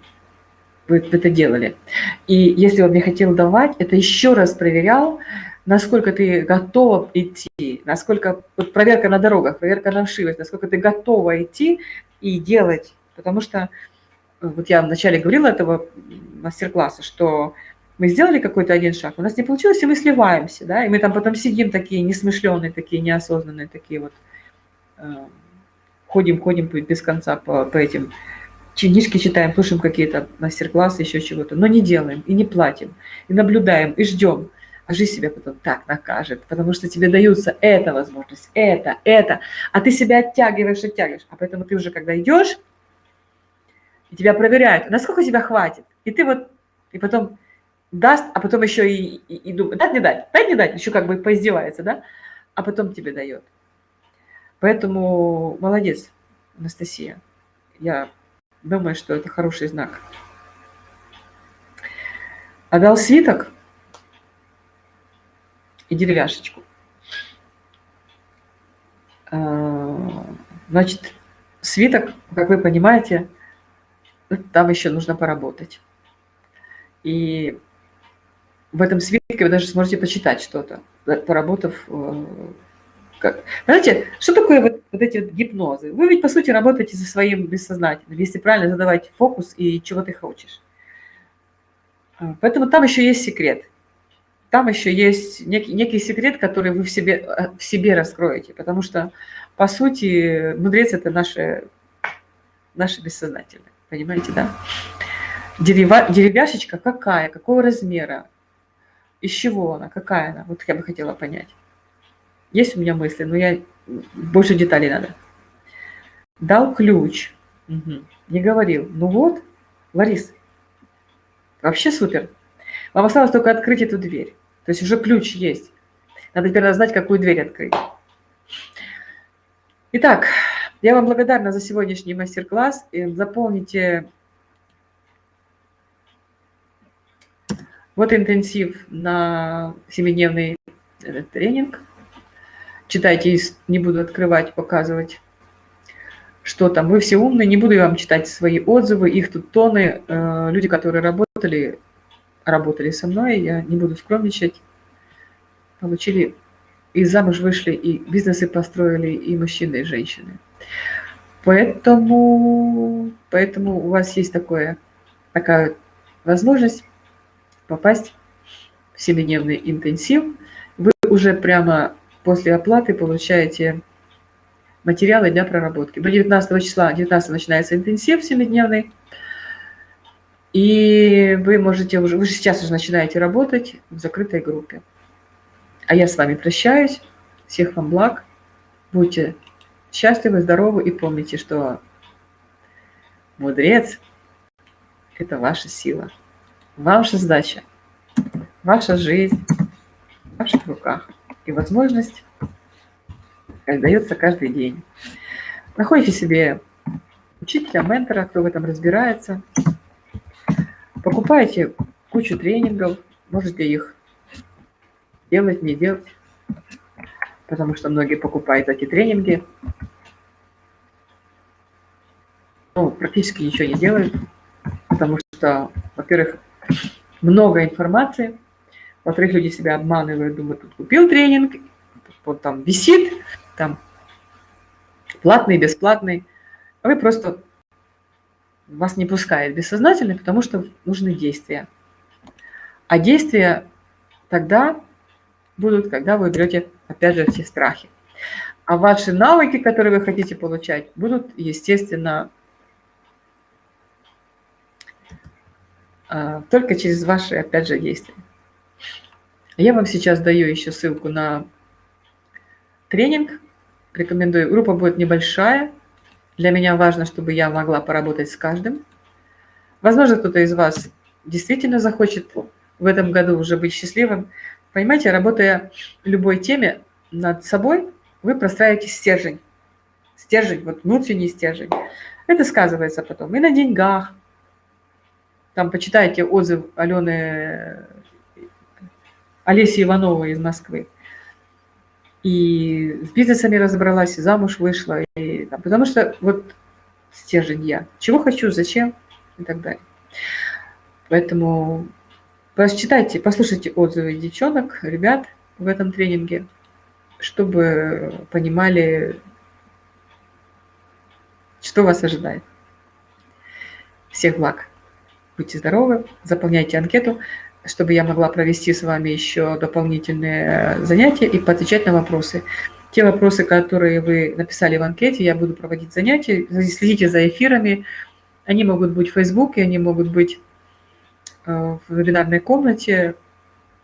вы, вы это делали. И если он мне хотел давать, это еще раз проверял, насколько ты готова идти, насколько, вот проверка на дорогах, проверка на вшивость, насколько ты готова идти и делать. Потому что, вот я вначале говорила этого мастер-класса, что мы сделали какой-то один шаг, у нас не получилось, и мы сливаемся, да, и мы там потом сидим такие несмышленные, такие неосознанные, такие вот, э, ходим, ходим без конца по, по этим книжки читаем, слушаем какие-то мастер-классы, еще чего-то, но не делаем и не платим, и наблюдаем, и ждем. А жизнь себя потом так накажет, потому что тебе даются эта возможность, это, это, а ты себя оттягиваешь, оттягиваешь. А поэтому ты уже, когда идешь, тебя проверяют, насколько тебя хватит. И ты вот, и потом даст, а потом еще и, и, и думает, дать, не дать, дать, не дать, еще как бы поиздевается, да, а потом тебе дает. Поэтому молодец, Анастасия. Я думаю, что это хороший знак. А дал свиток и деревяшечку. А, значит, свиток, как вы понимаете, там еще нужно поработать. И в этом свитке вы даже сможете почитать что-то, поработав. Э, как... Знаете, что такое вот, вот эти вот гипнозы? Вы ведь, по сути, работаете со своим бессознательным, если правильно задавать фокус и чего ты хочешь. А, поэтому там еще есть секрет. Там еще есть некий, некий секрет, который вы в себе, э, в себе раскроете. Потому что, по сути, мудрец – это наше, наше бессознательное. Понимаете, да? Дерева, деревяшечка какая, какого размера, из чего она? Какая она? Вот я бы хотела понять. Есть у меня мысли, но я больше деталей надо. Дал ключ. Угу. Не говорил. Ну вот, Ларис, вообще супер. Вам осталось только открыть эту дверь. То есть уже ключ есть. Надо теперь знать, какую дверь открыть. Итак, я вам благодарна за сегодняшний мастер-класс. Заполните Вот интенсив на семидневный тренинг. Читайте, не буду открывать, показывать, что там. Вы все умные, не буду я вам читать свои отзывы, их тут тоны. Э, люди, которые работали, работали со мной, я не буду скромничать, получили и замуж вышли, и бизнесы построили, и мужчины, и женщины. Поэтому, поэтому у вас есть такое, такая возможность попасть в семидневный интенсив. Вы уже прямо после оплаты получаете материалы для проработки. До 19 числа, 19 начинается интенсив семидневный, и вы можете уже, вы же сейчас уже начинаете работать в закрытой группе. А я с вами прощаюсь. Всех вам благ. Будьте счастливы, здоровы и помните, что мудрец – это ваша сила. Ваша задача, ваша жизнь в ваших руках. И возможность дается каждый день. Находите себе Учите ментора, кто в этом разбирается. Покупайте кучу тренингов, можете их делать, не делать, потому что многие покупают эти тренинги, ну, практически ничего не делают, потому что, во-первых, много информации, во-вторых, люди себя обманывают, думают, тут купил тренинг, вот там висит, там платный, бесплатный, а вы просто вас не пускает бессознательно, потому что нужны действия. А действия тогда будут, когда вы берете, опять же, все страхи. А ваши навыки, которые вы хотите получать, будут, естественно, только через ваши, опять же, действия. Я вам сейчас даю еще ссылку на тренинг. Рекомендую. Группа будет небольшая. Для меня важно, чтобы я могла поработать с каждым. Возможно, кто-то из вас действительно захочет в этом году уже быть счастливым. Понимаете, работая любой теме над собой, вы простраиваете стержень. Стержень, вот внутренний стержень. Это сказывается потом и на деньгах. Там почитайте отзыв Алены, Олеси Ивановой из Москвы и с бизнесами разобралась, и замуж вышла, и, там, потому что вот стержень я. Чего хочу, зачем и так далее. Поэтому прочитайте, послушайте отзывы девчонок, ребят в этом тренинге, чтобы понимали, что вас ожидает. Всех благ. Будьте здоровы, заполняйте анкету чтобы я могла провести с вами еще дополнительные занятия и поотвечать на вопросы. Те вопросы, которые вы написали в анкете, я буду проводить занятия. Следите за эфирами. Они могут быть в Фейсбуке, они могут быть э, в вебинарной комнате.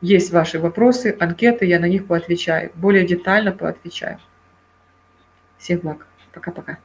Есть ваши вопросы, анкеты, я на них поотвечаю. Более детально поотвечаю. Всех благ. Пока-пока.